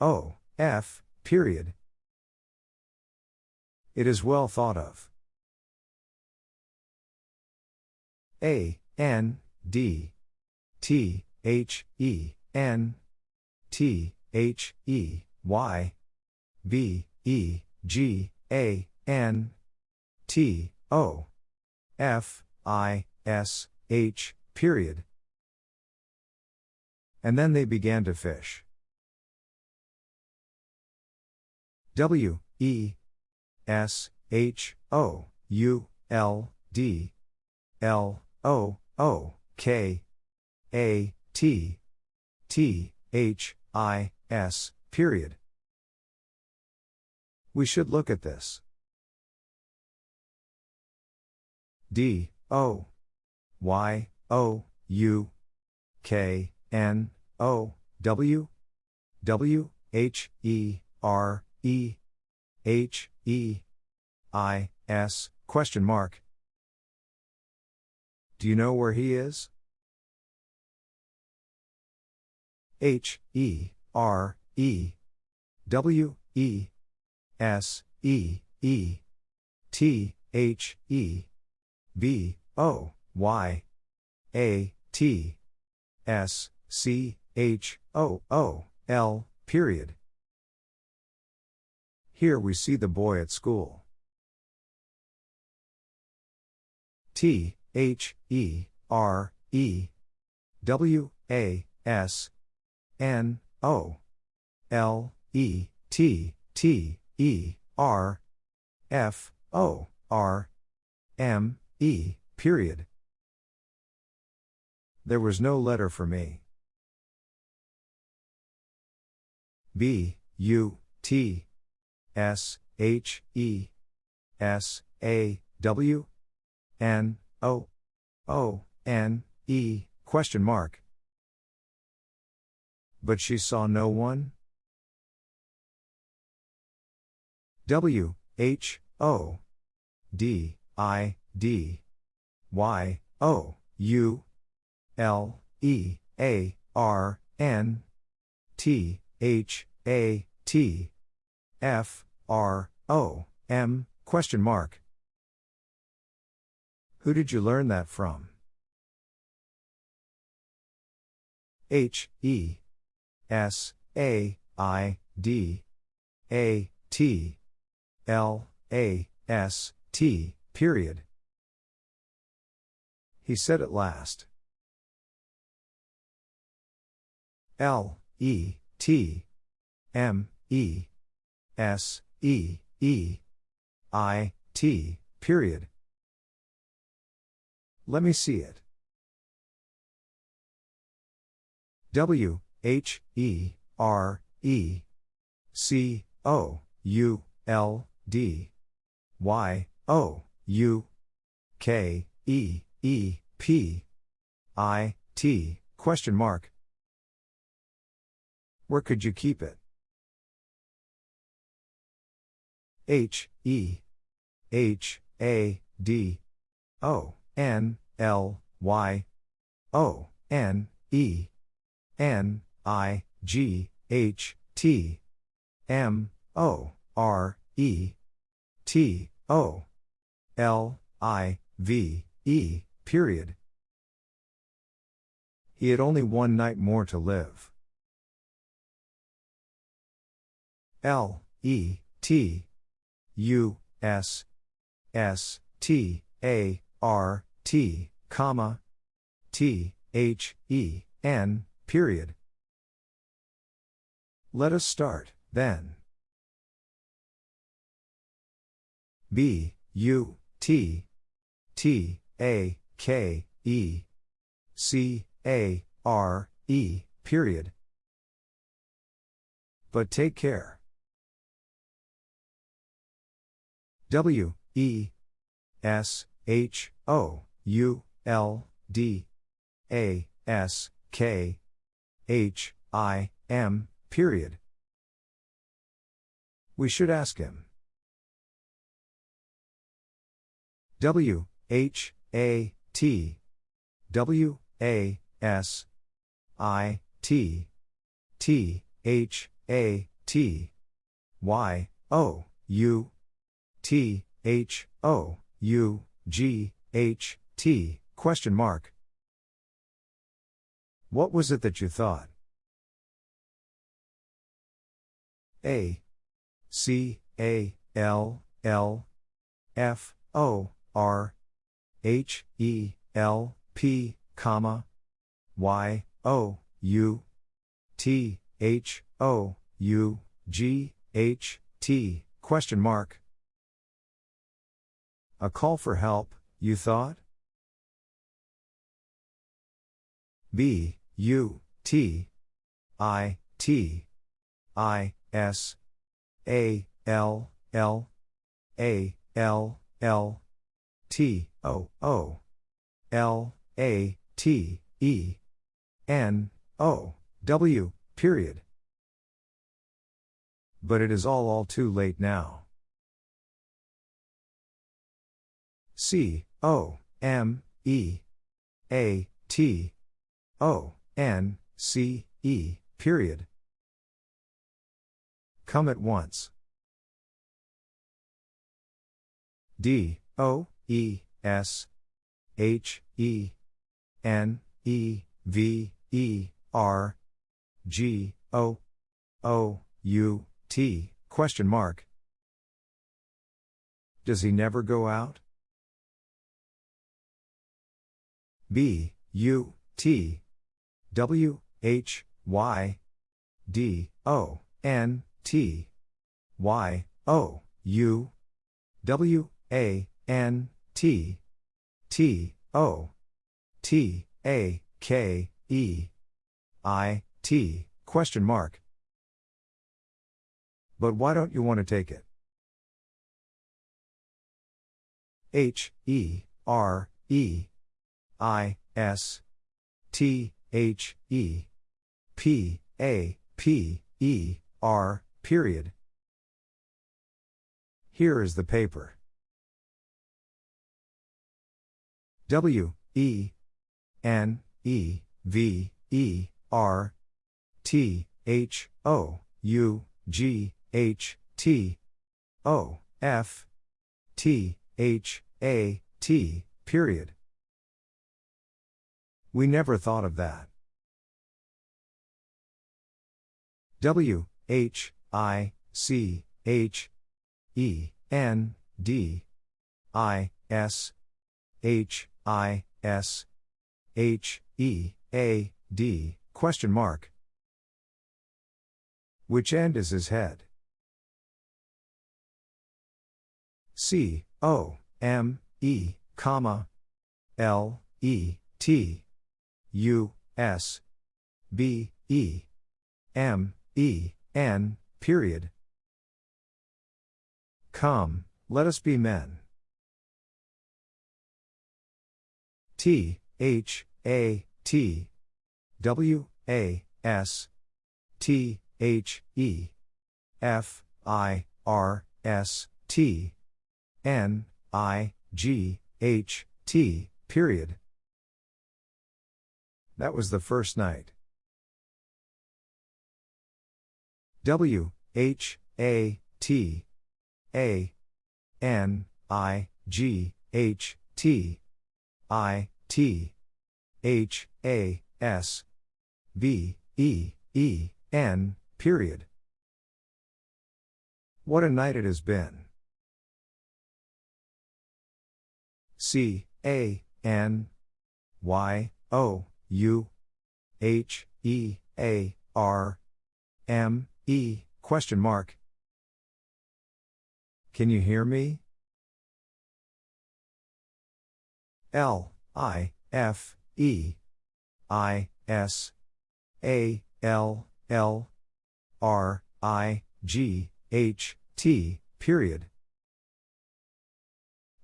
O F, period. It is well thought of. A, N, D, T, H, E, N, T, H, E, Y, B, E, G, A, N, T, O, F, I, S, H, period. And then they began to fish. W E S H O U L D L O O K A T T H I, S, period. We should look at this. D, O, Y, O, U, K, N, O, W, W, H, E, R, E, H, E, I, S, question mark. Do you know where he is? H, E, R, E, W, E, S, E, E, T, H, E, B, O, Y, A, T, S, C, H, O, O, L, period. Here we see the boy at school. T, H, E, R, E, W, A, S, N, O, L, E, T, T, E, R, F, O, R, M, E, period. There was no letter for me. B, U, T, S, H, E, S, A, W, N, O, O, N, E, question mark. But she saw no one? W, H, O, D, I, D, Y, O, U, L, E, A, R, N, T, H, A, T, F, R, O, M, question mark. Who did you learn that from? H, E, S, A, I, D, A, T, L, A, S, T, period. He said at last. L, E, T, M, E, S, E, E, I, T, period. Let me see it. W, H, E, R, E, C, O, U, L, D, Y, O, U, K, E, E, P, I, T, question mark. Where could you keep it? H, E, H, A, D, O, N, L, Y, O, N, E, N, I, G, H, T, M, O, R, E, T, O, L, I, V, E, period. He had only one night more to live. L, E, T, U, S, S, T, A, R, T, comma, T, H, E, N, period. Let us start, then. B, U, T, T, A, K, E, C, A, R, E, period. But take care. W, E, S, H, O, U, L, D, A, S, K, H, I, M, period. We should ask him. W, H, A, T, W, A, S, I, T, T, H, A, T, Y, O, U, T, H, O, U, G, H, T, question mark. What was it that you thought? A C A L L F O R H E L P comma Y O U T H O U G H T question mark A call for help, you thought? B U T I T I S A L L A L L T O O L A T E N O W period. But it is all all too late now. C O M E A T O N C E period. Come at once. D O E S H E N E V E R G O O U T question mark Does he never go out? B U T W H Y D O N T Y O U W A N T T O T A K E I T question mark But why don't you want to take it? H E R E I S T H E P A P E R period. Here is the paper. W E N E V E R T H O U G H T O F T H A T period. We never thought of that. W H I C H E N D I S H I S H E A D question mark Which end is his head? C O M E comma L E T U S B E M E N period. Come, let us be men. T H A T W A S T H E F I R S T N I G H T period. That was the first night. W H A T A N I G H T I T H A S B E E N period. What a night it has been. C A N Y O U H E A R M E question mark Can you hear me? L I F E I S A L L R I G H T period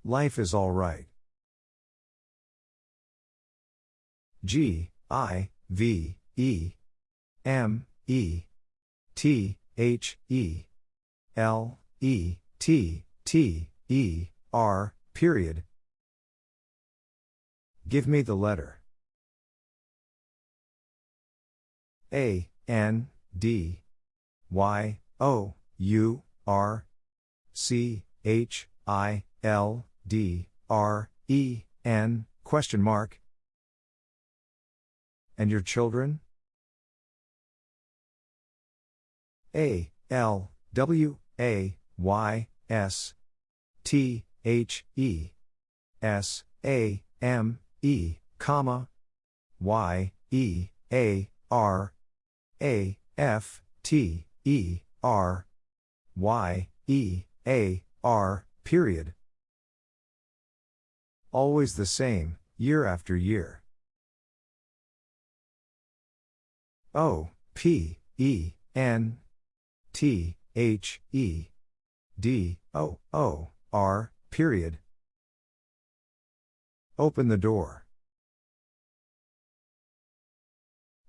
Life is all right. G I V E M E T H E L E T T E R period. Give me the letter. A N D Y O U R C H I L D R E N question mark and your children? A L W A Y S T H E S A M E comma Y E A R A F T E R Y E A R period. Always the same, year after year. O P E, N, T, H, E, D, O, O, R, period. Open the door.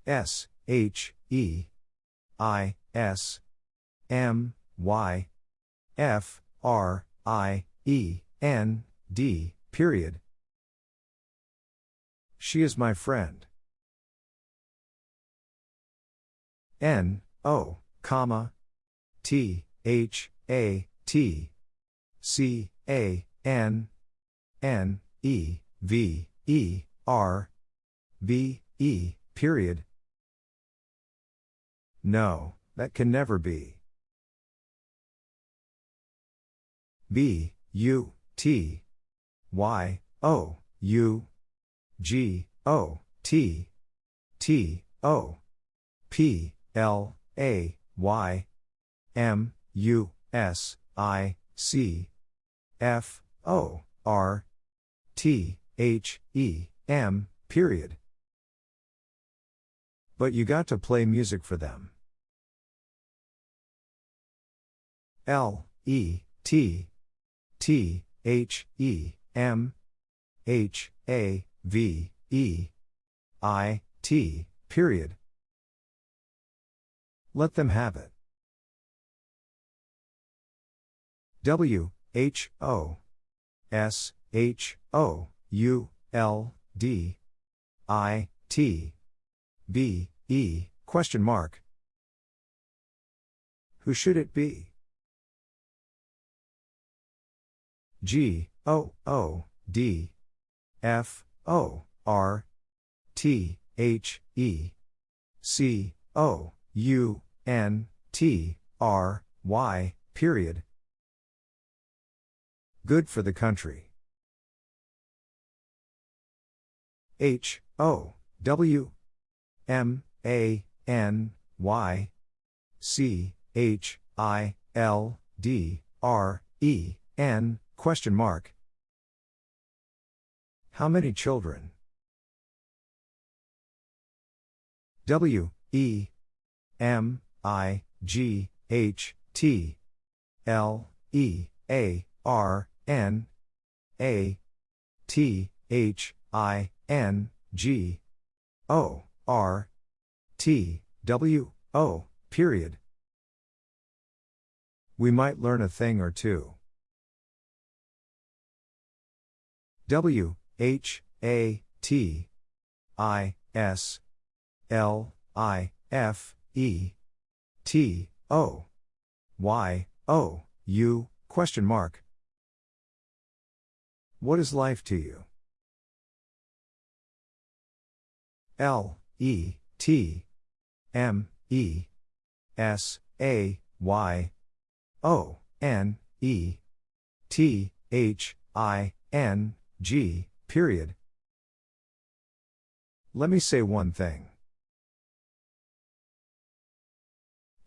S, H, E, I, S, M, Y, F, R, I, E, N, D, period. She is my friend. N, O, comma, T, H, A, T, C, A, N, N, E, V, E, R, B, E, period. No, that can never be. B, U, T, Y, O, U, G, O, T, T, O, P, L, A, Y, M, U, S, I, C, F, O, R, T, H, E, M, period. But you got to play music for them. L, E, T, T, H, E, M, H, A, V, E, I, T, period. Let them have it. W, H, O, S, H, O, U, L, D, I, T, B, E, question mark. Who should it be? G, O, O, D, F, O, R, T, H, E, C, O, U, N, T, R, Y, period. Good for the country. H, O, W, M, A, N, Y, C, H, I, L, D, R, E, N, question mark. How many children? W, E, M, I, G, H, T, L, E, A, R, N, A, T, H, I, N, G, O, R, T, W, O, period. We might learn a thing or two. W, H, A, T, I, S, L, I, F, E, T, O, Y, O, U, question mark. What is life to you? L, E, T, M, E, S, A, Y, O, N, E, T, H, I, N, G, period. Let me say one thing.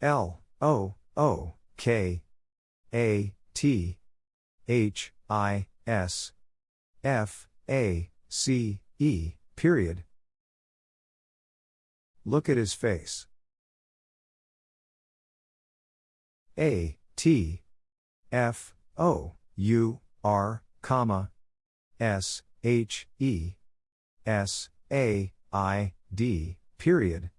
L, O, O, K, A, T, H, I, S, F, A, C, E, period. Look at his face. A, T, F, O, U, R, comma, S, H, E, S, A, I, D, period.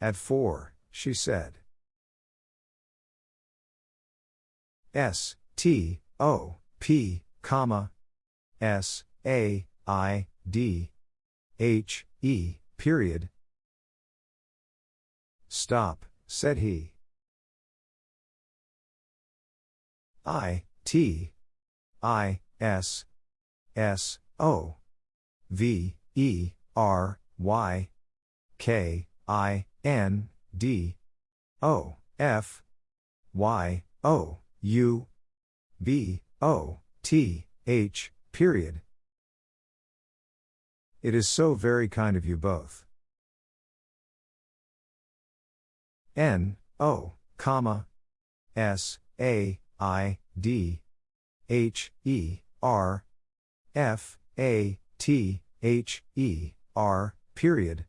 At four, she said. S, T, O, P, comma, S, A, I, D, H, E, period. Stop, said he. I, T, I, S, S, O, V, E, R, Y, K, I, N, D, O, F, Y, O, U, B, O, T, H, period. It is so very kind of you both. N, O, comma, S, A, I, D, H, E, R, F, A, T, H, E, R, period.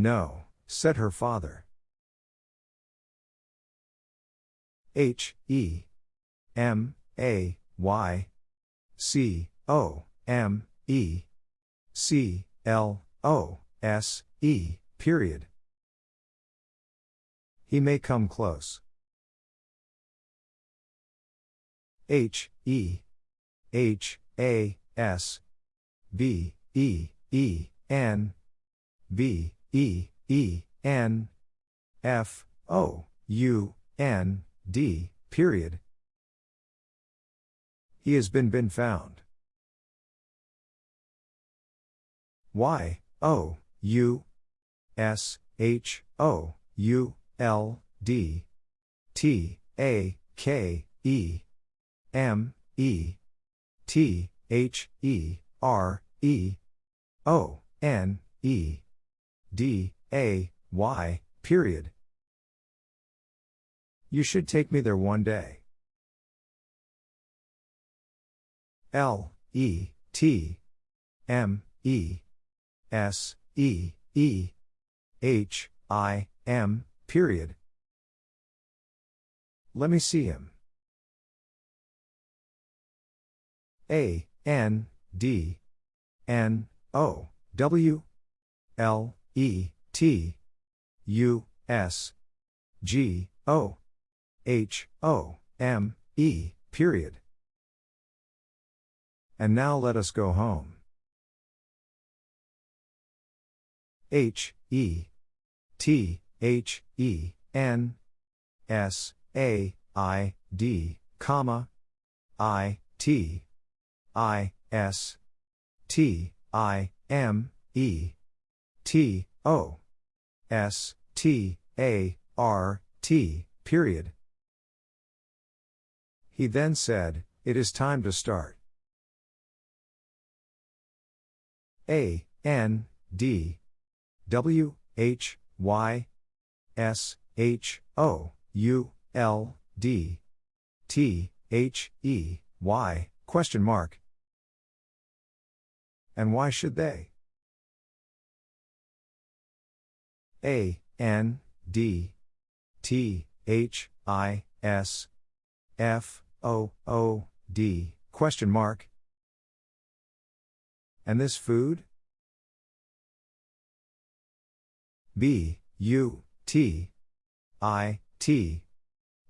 No, said her father. H E M A Y C O M E C L O S E period. He may come close. H E H A S B E E N B E E N F O U N D period. He has been been found. Y O U S H O U L D T A K E M E T H E R E O N E D A Y period. You should take me there one day. L E T M E S E E H I M period. Let me see him. A N D N O W L E T U S G O H O M E period. And now let us go home. H E T H E N S A I D comma I T I S T I M E T O S T A R T period. He then said, It is time to start. A N D W H Y S H O U L D T H E Y question mark. And why should they? A N D T H I S F O O D question mark. And this food? B U T I T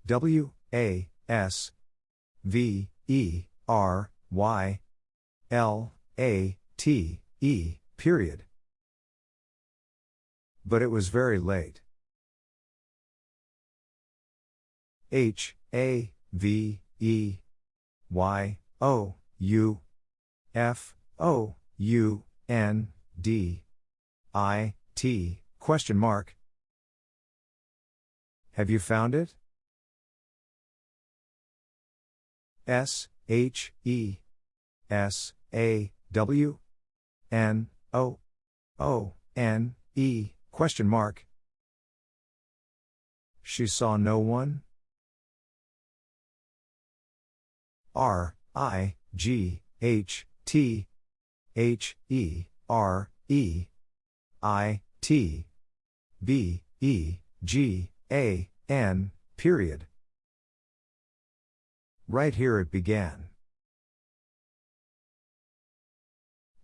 W A S V E R Y L A T E period. But it was very late. H A V E Y O U F O U N D I T question mark. Have you found it? S H E S A W N O O N E question mark. She saw no one? R I G H T H E R E I T B E G A N period. Right here it began.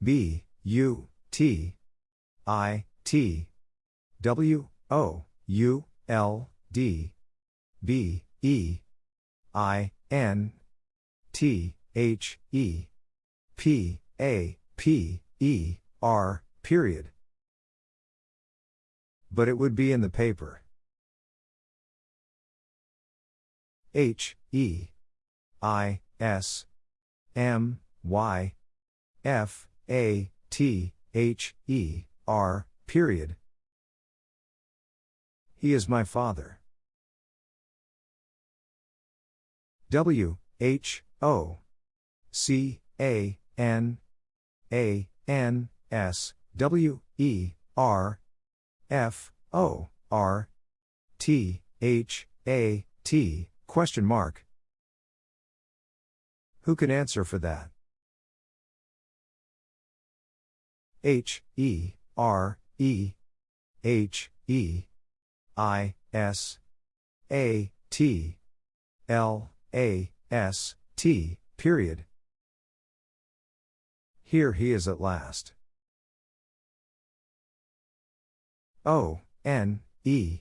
B U T I T W O U L D B E I N T H E P A P E R period. But it would be in the paper. H E I S M Y F A T H E R period. He is my father. W H O C A N A N S W E R F O R T H A T question mark. Who can answer for that? H E R E H E I S A T L A S T period. Here he is at last. O N E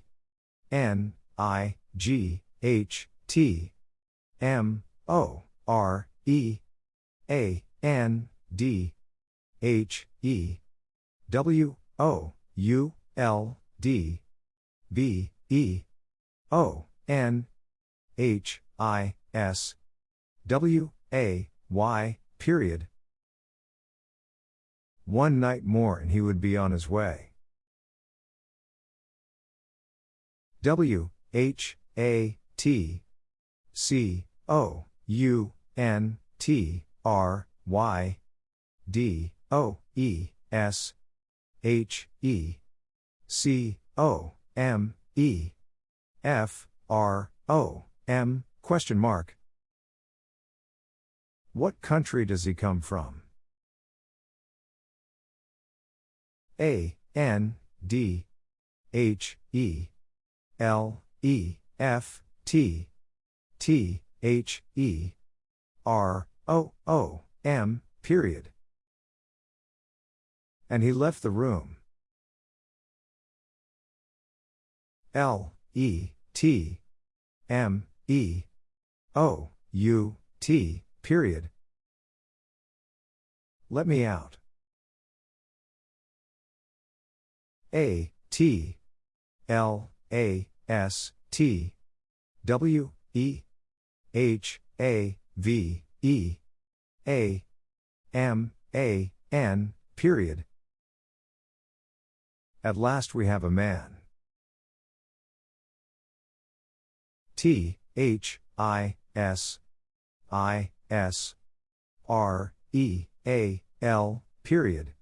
N I G H T M O R E A N D H E W O U L D B E O N H I S W A Y period. One night more and he would be on his way. W H A T C O U N T R Y D O E S H E C O M E F R O M question mark What country does he come from? A N D H E L E F T T H E R O O M period. And he left the room. L E T M E O U T period. Let me out. A T L A S T W E H A V E A M A N period. At last we have a man. T H I S I S R E A L period.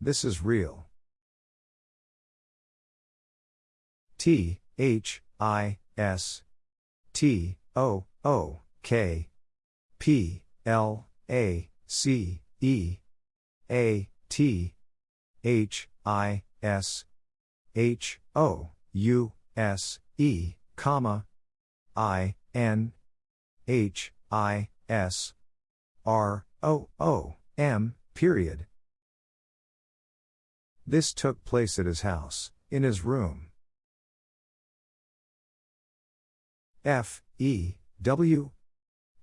This is real. T H I S T O O K P L A C E A T H I S H O U S E comma I N H I S R O O M period. This took place at his house, in his room. F E W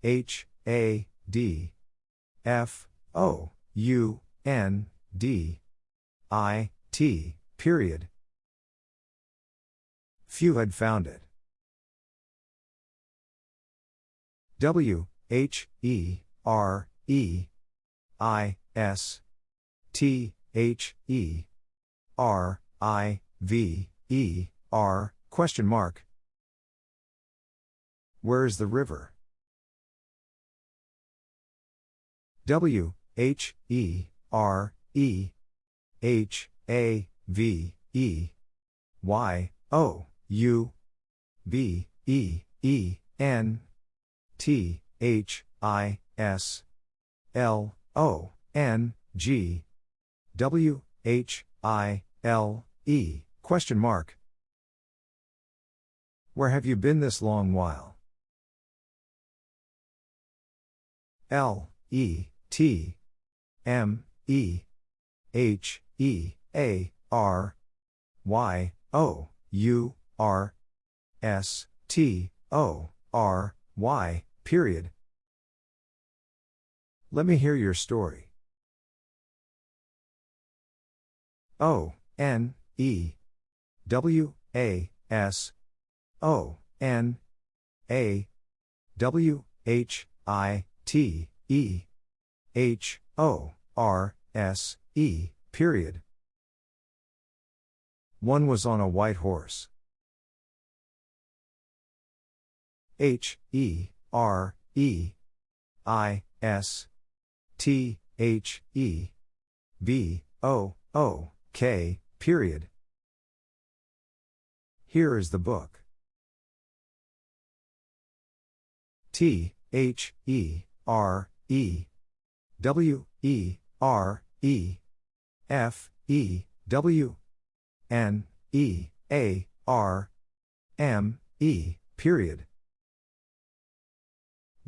H A D F O U N D I T period. Few had found it. W H E R E I S T H E R I V E R question mark where is the river? W H E R E H A V E Y O U B E E N T H I S L O N G W H I L E question mark Where have you been this long while? L E T M E H E A R Y O U R S T O R Y period. Let me hear your story. O N E W A S O N A W H I T, E, H, O, R, S, E, period. One was on a white horse. H, E, R, E, I, S, T, H, E, B, O, O, K, period. Here is the book. T, H, E, R, E, W, E, R, E, F, E, W N E A R M E, period.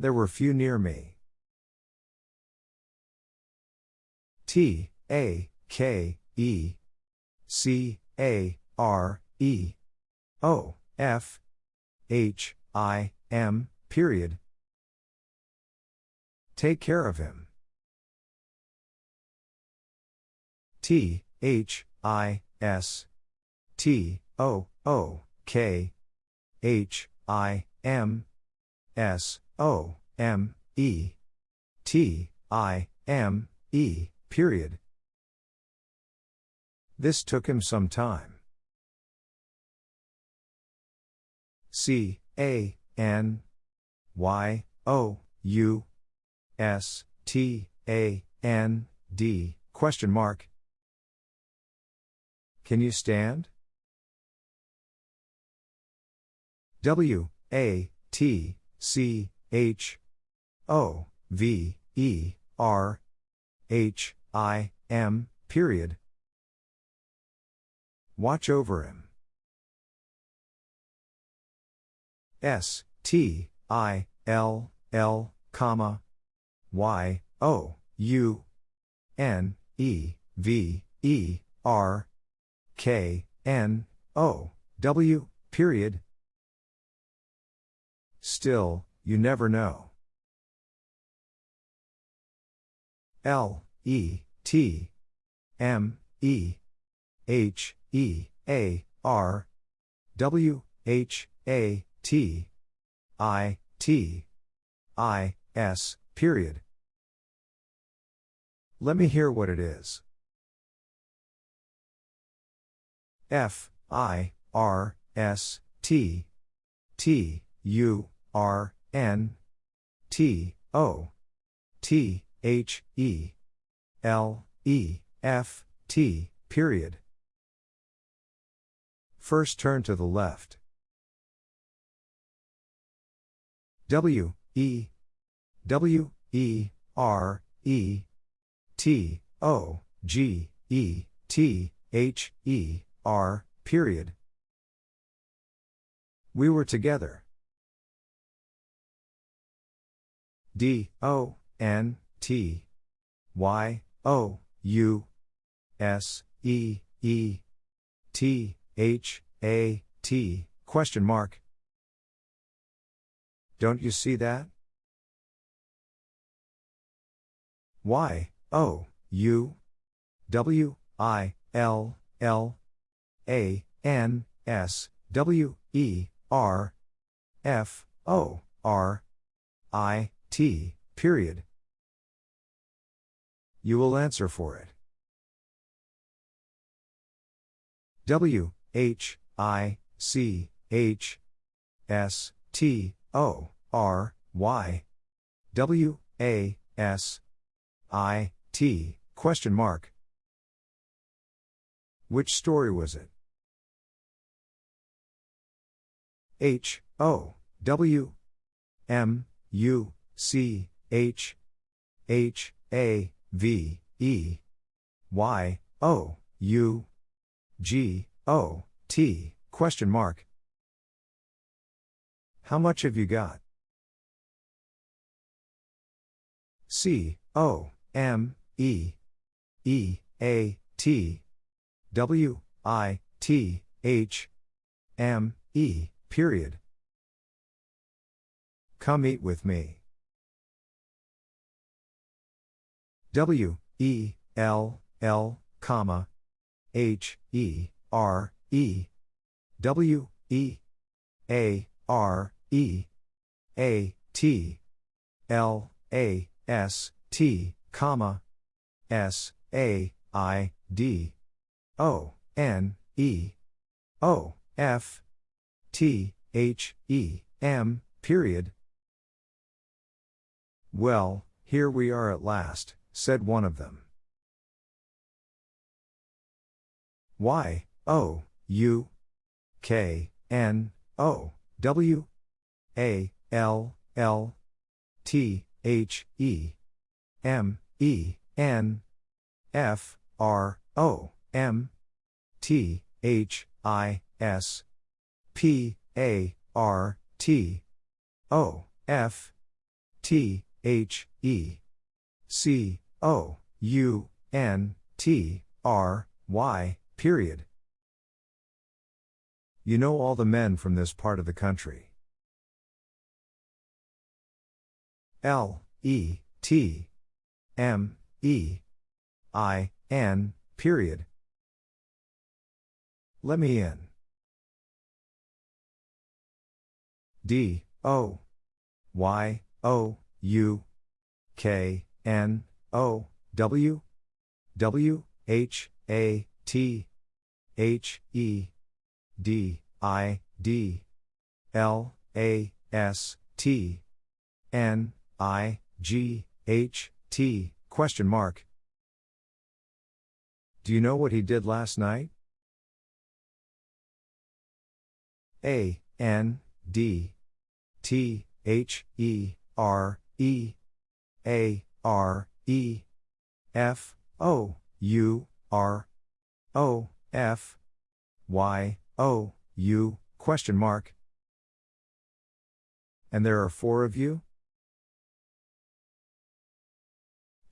There were few near me. T A K E C A R E O F H I M, period. Take care of him. T H I S T O O K H I M S O M E T I M E period. This took him some time. C A N Y O U S T A N D question mark Can you stand? W A T C H. O. V. E. R. H. I. M. period. Watch over him. S. T. I. L. L. comma. Y. O. U. N. E. V. E. R. K. N. O. W. period. Still, you never know. L E T M E H E A R W H A T I T I S period. Let me hear what it is. F I R S T T U R N T O T H E L E F T period. First turn to the left. W E W E R E T O G E T H E R period. We were together. D O N T Y O U S E E T H A T question mark don't you see that? Y, O, U, W, I, L, L, A, N, S, W, E, R, F, O, R, I, T, period. You will answer for it. W, H, I, C, H, S, T, O R Y W A S I T question mark. Which story was it? H O W M U C H H A V E Y O U G O T question mark how much have you got? C O M E E A T W I T H M E period. Come eat with me. W E L L comma H E R E W E A R E A T L A S T comma S A I D O N E O F T H E M period. Well, here we are at last, said one of them. Y O U K N O W A L L T H E M E N F R O M T H I S P A R T O F T H E C O U N T R Y period. You know all the men from this part of the country. L E T M E I N period. Let me in. D O Y O U K N O W W H A T H E D I D L A S T N I G H T question mark Do you know what he did last night? A N D T H E R E A R E F O U R O F Y O U question mark And there are four of you?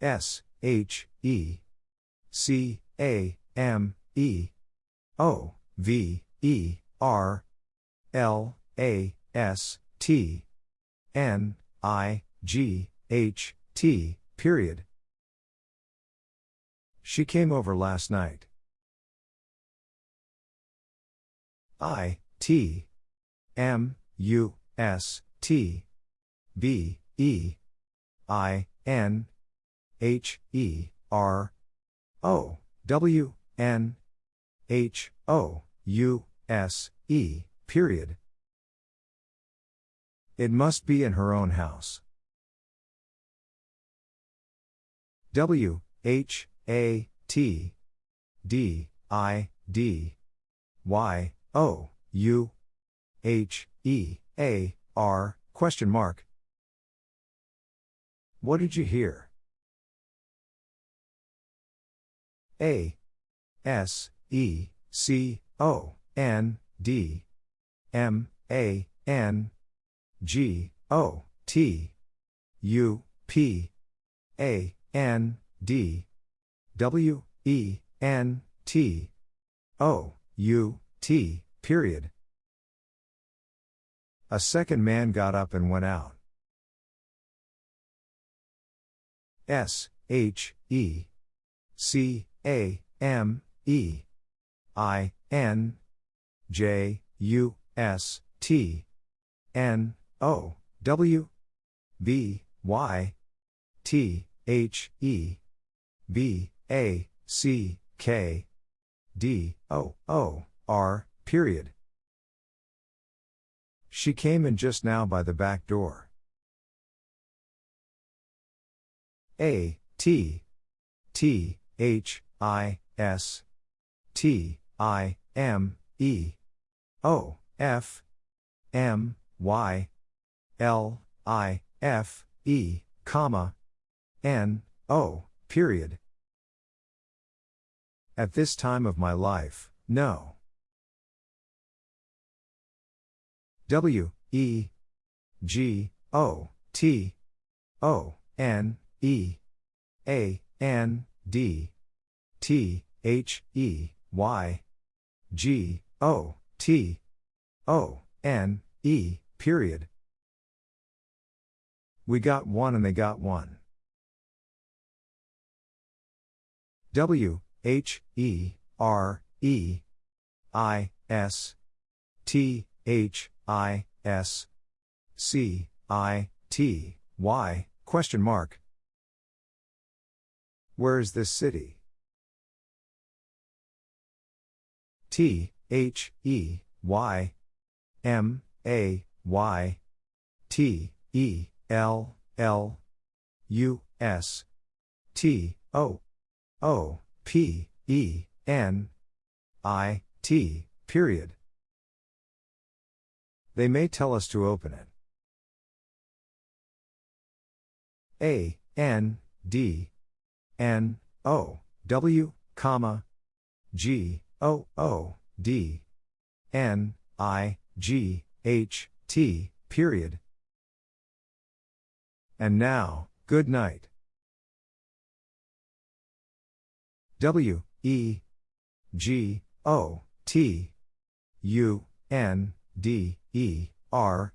S H E C A M E O V E R L A S T N I G H T period. She came over last night. I T M U S T B E I N H E R O W N H O U S E period. It must be in her own house. W H A T D I D Y O U H E A R question mark. What did you hear? A S E C O N D M A N G O T U P A N D W E N T O U T period. A second man got up and went out. S H E C A M E I N J U S T N O W B Y T H E B A C K D O O R period. She came in just now by the back door. A T T H I S T I M E O F M Y L I F E comma N O period. At this time of my life, no. W E G O T O N E A N D T H E Y G O T O N E period. We got one and they got one. W H E R E I S T H I S C I T Y question mark. Where is this city? T H E Y M A Y T E L L U S T O O P E N I T period. They may tell us to open it. A N D N O W comma G O O D N I G H T period. And now, good night. W E G O T U N D E R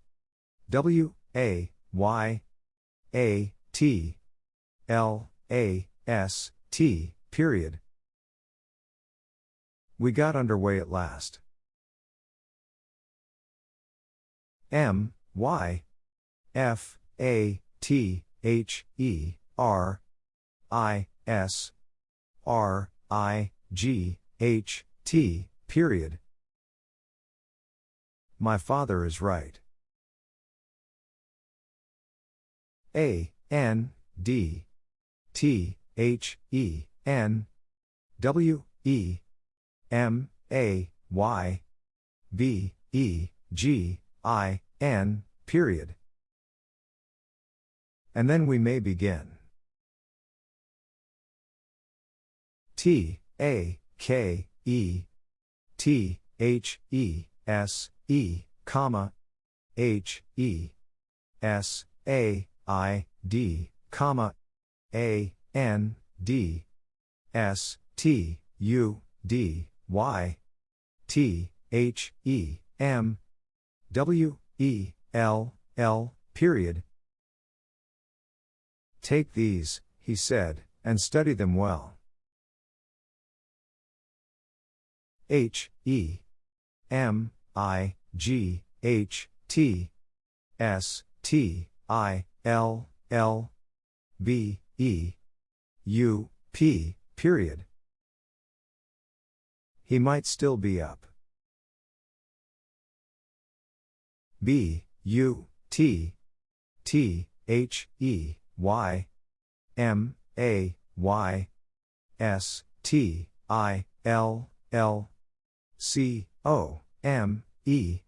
W A Y A T L A S T period. We got underway at last. M Y F A T H E R I S R I G H T period. My father is right. A N D T H E N W E M A Y B E G I N period. And then we may begin. T A K E T H E S E comma H E S A I D comma A N D S T U D Y T H E M W E L L period. Take these, he said, and study them well. H E M I G H T S T I L L B E U P period. He might still be up. B U T T H E Y M A Y S T I L L C O M E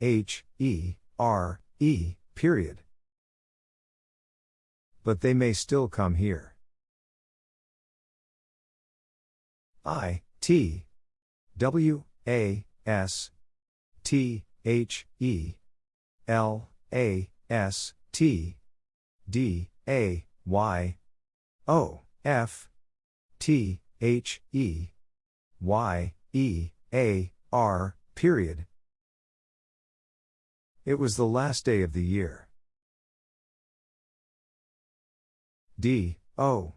H E R E period. But they may still come here. I T W A S T H E L A S T D A Y O F T H E Y E A R period. It was the last day of the year. D O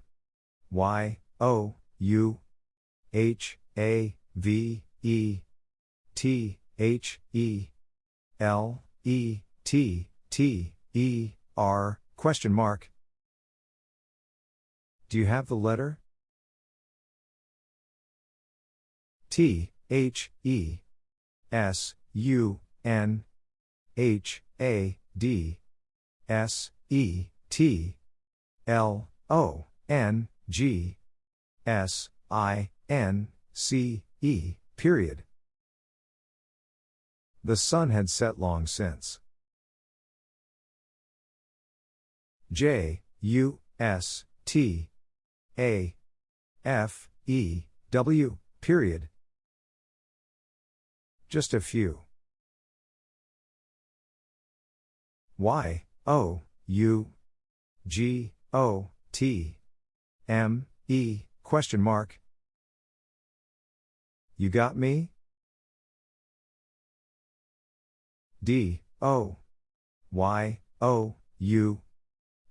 Y O U H A V E T H E L E T T E R question mark. Do you have the letter? T H E S U N H A D S E T L O N G S I N C E period. The sun had set long since. J U S T A F E W period. Just a few. Y O U G O T M E question mark. You got me? D O Y O U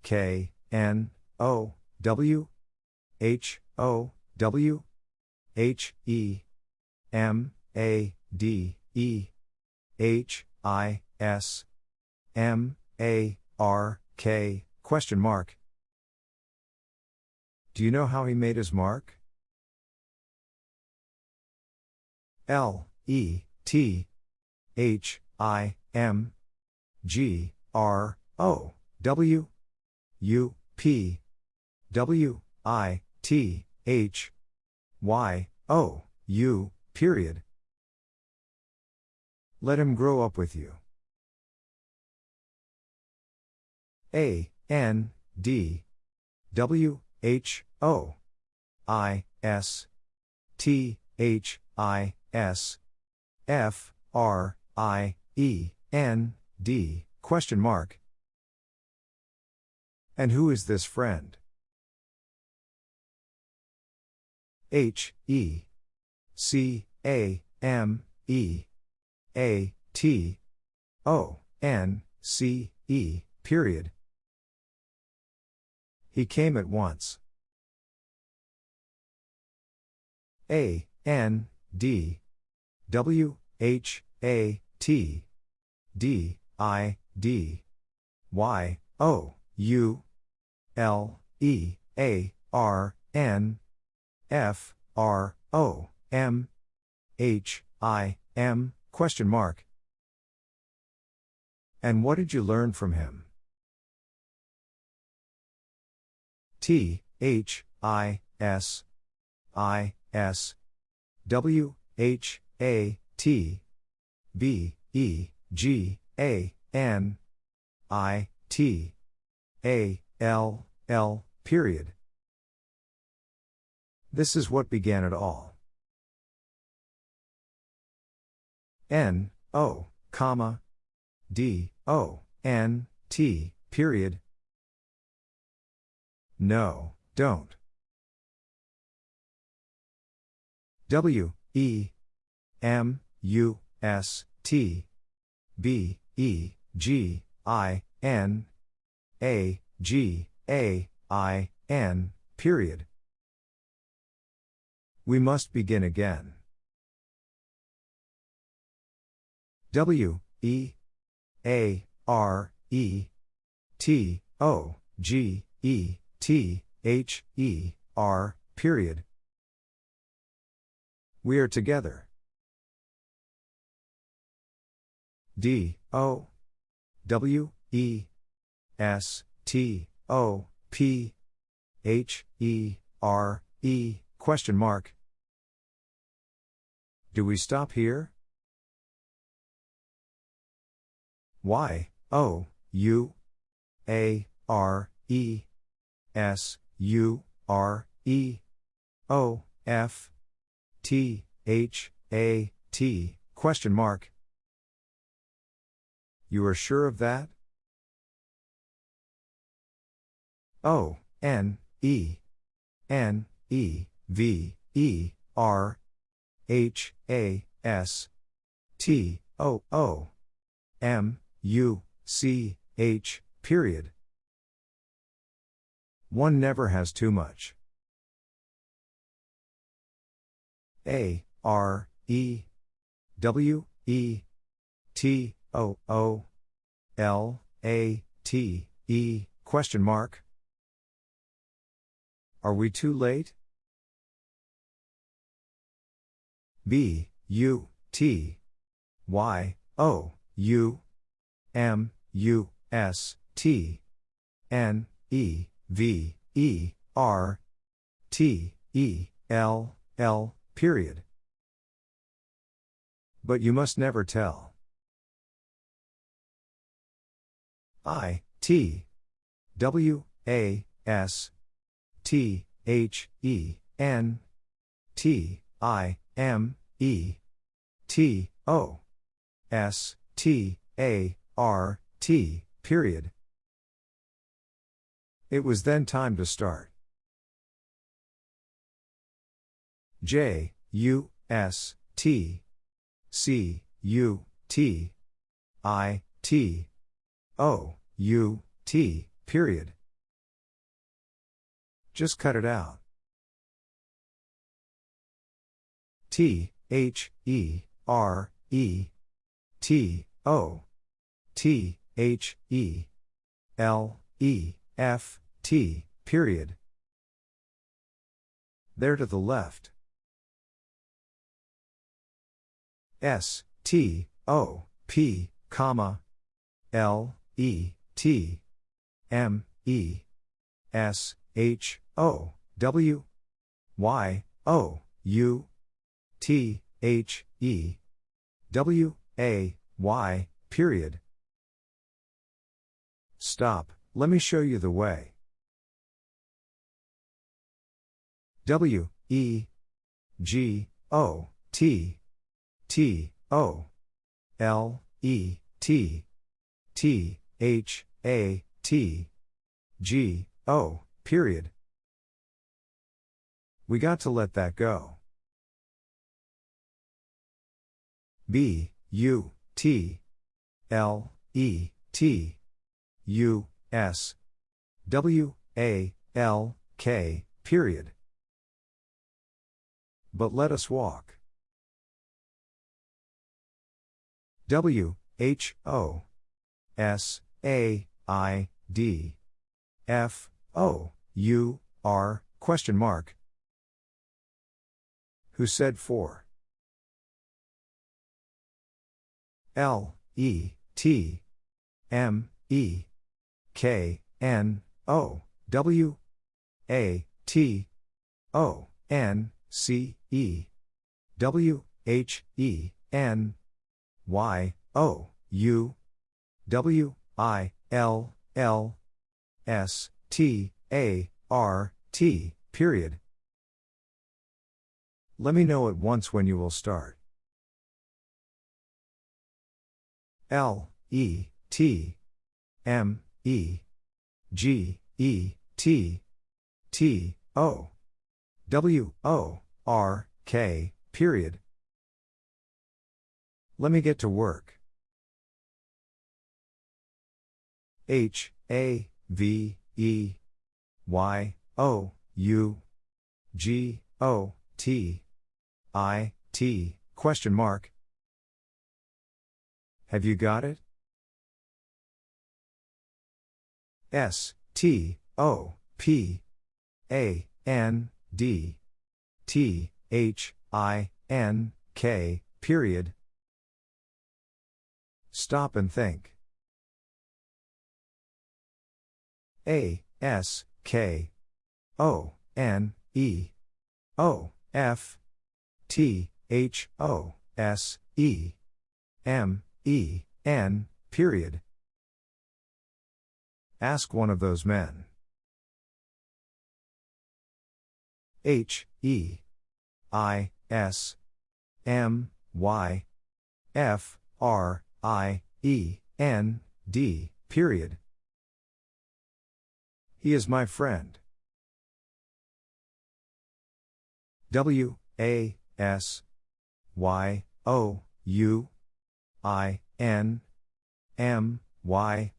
K N O W H O W H E M A D E H I S M A R K question mark. Do you know how he made his mark? L E T H I M G R O W U P W I T H Y O U period. Let him grow up with you. A N D W H O I S T H I, S, F, R, I, E, N, D, question mark. And who is this friend? H, E, C, A, M, E, A, T, O, N, C, E, period. He came at once. A, N, D, W, H, A, T, D, I, D, Y, O, U, L, E, A, R, N, F, R, O, M, H, I, M, question mark. And what did you learn from him? T, H, I, S, I, S, W, H, A, T, B, E, G, A, N, I, T, A, L, L, period. This is what began it all. N, O, comma, D, O, N, T, period. No, don't. W, E, M, U, S, T, B, E, G, I, N, A, G, A, I, N, period. We must begin again. W, E, A, R, E, T, O, G, E, T, H, E, R, period. We are together. D, O, W, E, S, T, O, P, H, E, R, E, question mark. Do we stop here? Y, O, U, A, R, E, S, U, R, E, O, F, T, H, A, T, question mark. You are sure of that? O, N, E, N, E, V, E, R, H, A, S, T, O, O, M, U, C, H, period. One never has too much. A, R, E, W, E, T, O, O, L, A, T, E, question mark. Are we too late? B, U, T, Y, O, U, M, U, S, T, N, E, V, E, R, T, E, L, L, period. But you must never tell. I, T, W, A, S, T, H, E, N, T, I, M, E, T, O, S, T, A, R, T, period. It was then time to start. J, U, S, T, C, U, T, I, T, O, U, T, period. Just cut it out. T, H, E, R, E, T, O, T, H, E, L, E, F, T, period. There to the left. S, T, O, P, comma, L, E, T, M, E, S, H, O, W, Y, O, U, T, H, E, W, A, Y, period. Stop, let me show you the way. W, E, G, O, T T O L E T T H A T G O period. We got to let that go. B U T L E T U S W A L K period. But let us walk. W H O S A I D F O U R question mark. Who said four? L E T M E K N O W A T O N C E W H E N Y O U W I L L S T A R T period. Let me know at once when you will start. L E T M E G E T T O W O R K period. Let me get to work. H A V E Y O U G O T I T question mark. Have you got it? S T O P A N D T H I N K period. Stop and think. A S K O N E O F T H O S E M E N period. Ask one of those men. H E I S M Y F R I E N D period. He is my friend. W A S Y O U I N M Y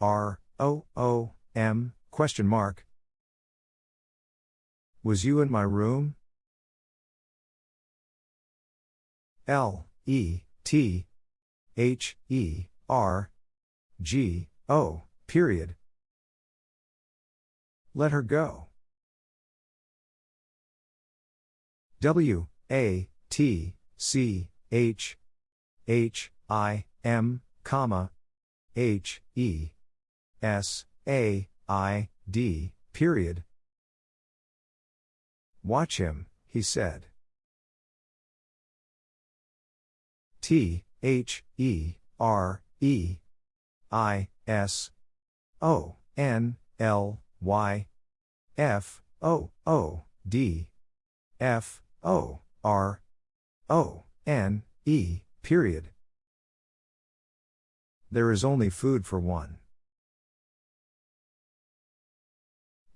R O O M question mark. Was you in my room? L E T H E R G O period. Let her go. W A T C H H I M comma H E S A I D period. Watch him, he said. T H E R E I S O N L Y F O O D F O R O N E period. There is only food for one.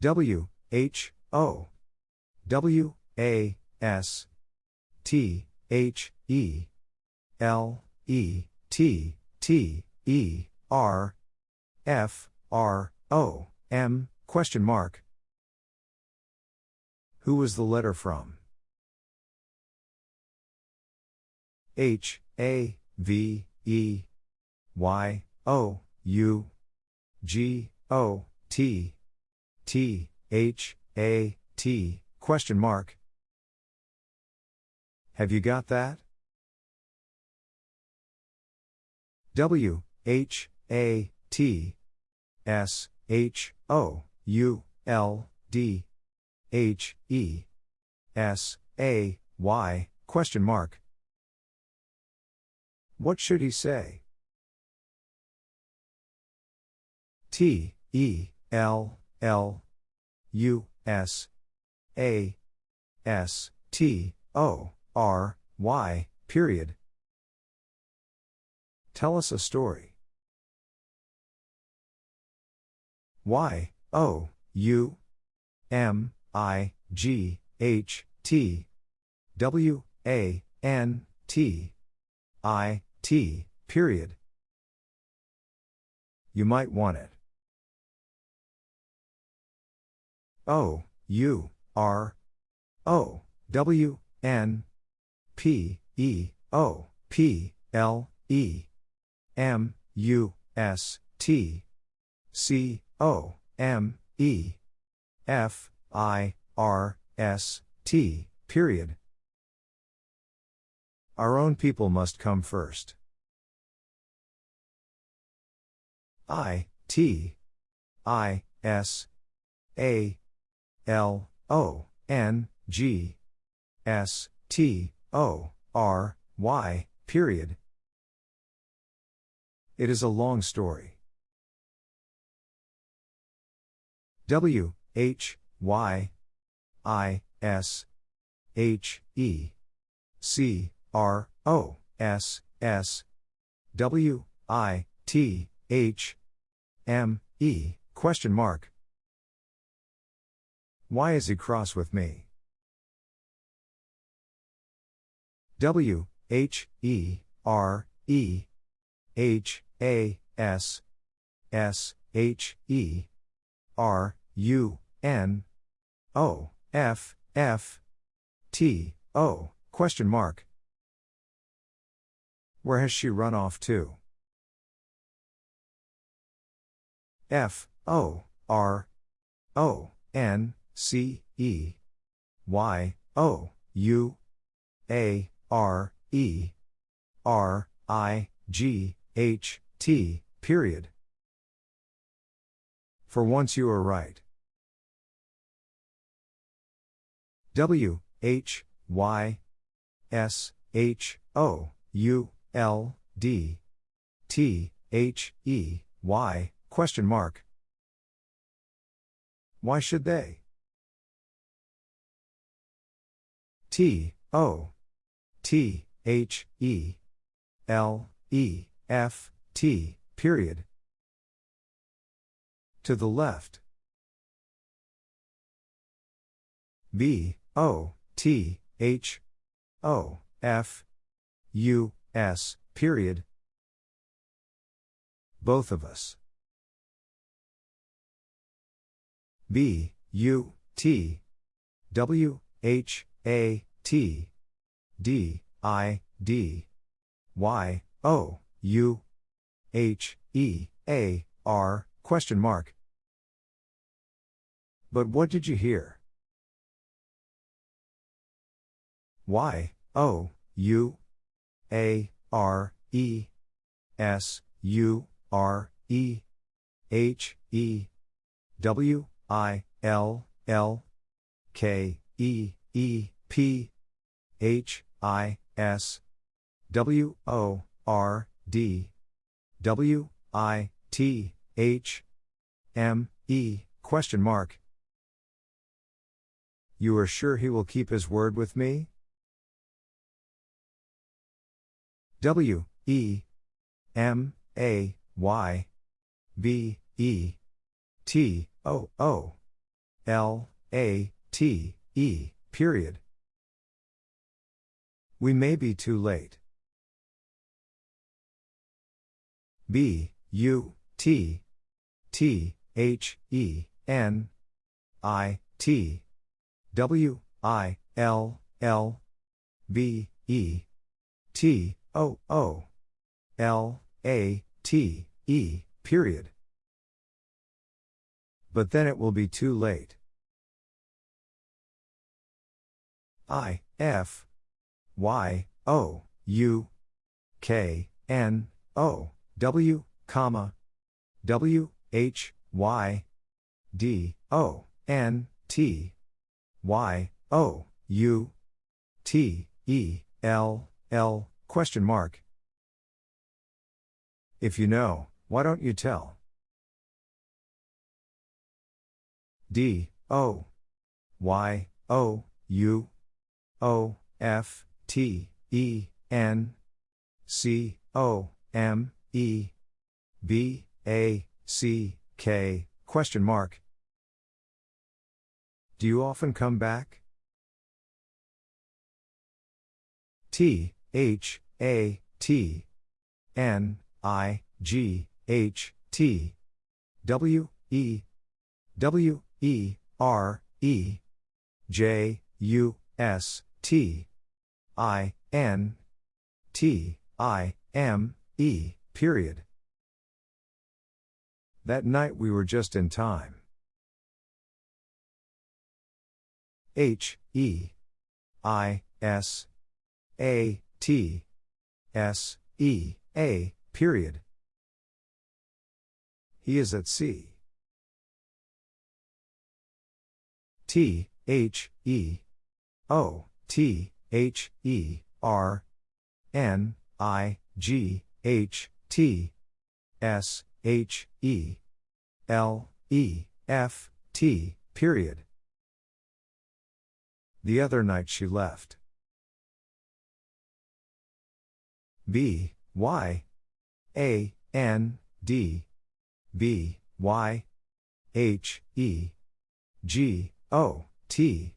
W H O W A S T H E L E T T E R F R O M question mark. Who was the letter from? H A V E Y O U G O T T H A T question mark. Have you got that? W H A T S H O U L D H E S A Y question mark. What should he say? T E L L U S A S T O R Y, period. Tell us a story. Y, O, U, M, I, G, H, T, W, A, N, T, I, T, period. You might want it. O, U, R, O, W, N, P, E, O, P, L, E, M, U, S, T, C, O, M, E, F, I, R, S, T, period. Our own people must come first. I, T, I, S, A, L, O, N, G, S, T, O, R, Y, period. It is a long story. W, H, Y, I, S, H, E, C, R, O, S, S, W, I, T, H, M, E, question mark. Why is he cross with me? W, H, E, R, E, H, A, S, S, H, E, R, U, N, O, F, F, T, O, question mark. Where has she run off to? F, O, R, O, N, C, E, Y, O, U, A, R, E, R, I, G, H, T, period. For once you are right. W, H, Y, S, H, O, U, L, D, T, H, E, Y, question mark. Why should they? T, O, T, H, E, L, E, F, T, period. To the left. B, O, T, H, O, F, U, S, period. Both of us. B, U, T, W, H, A, T, D, I, D, Y, O, U, H, E, A, R, question mark. But what did you hear? Y, O, U, A, R, E, S, U, R, E, H, E, W, I, L, L, K, E, E, P, H, I, S, W, O, R, D, W, I, T, H, M, E, question mark. You are sure he will keep his word with me? W, E, M, A, Y, B, E, T, O, O, L, A, T, E, period. We may be too late. B, U, T, T, H, E, N, I, T, W, I, L, L, B, E, T, O, O, L, A, T, E, period. But then it will be too late. I, F, Y, O, U, K, N, O, W, comma, W, H, Y, D, O, N, T, Y, O, U, T, E, L, L, question mark. If you know, why don't you tell? D, O, Y, O, U, O, F, T, E, N, C, O, M, E, B, A, C, K, question mark. Do you often come back? T, H, A, T, N, I, G, H, T, W, E, W, E, R, E, J, U, S, T, I, N, T, I, M, E, period. That night we were just in time. H, E, I, S, A, T, S, E, A, period. He is at sea. T, H, E, O, T, H, E, R, N, I, G, H, T, S, H, E, L, E, F, T, period. The other night she left. B, Y, A, N, D, B, Y, H, E, G, O, T,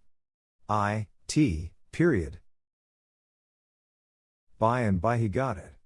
I, T, period. By and by he got it.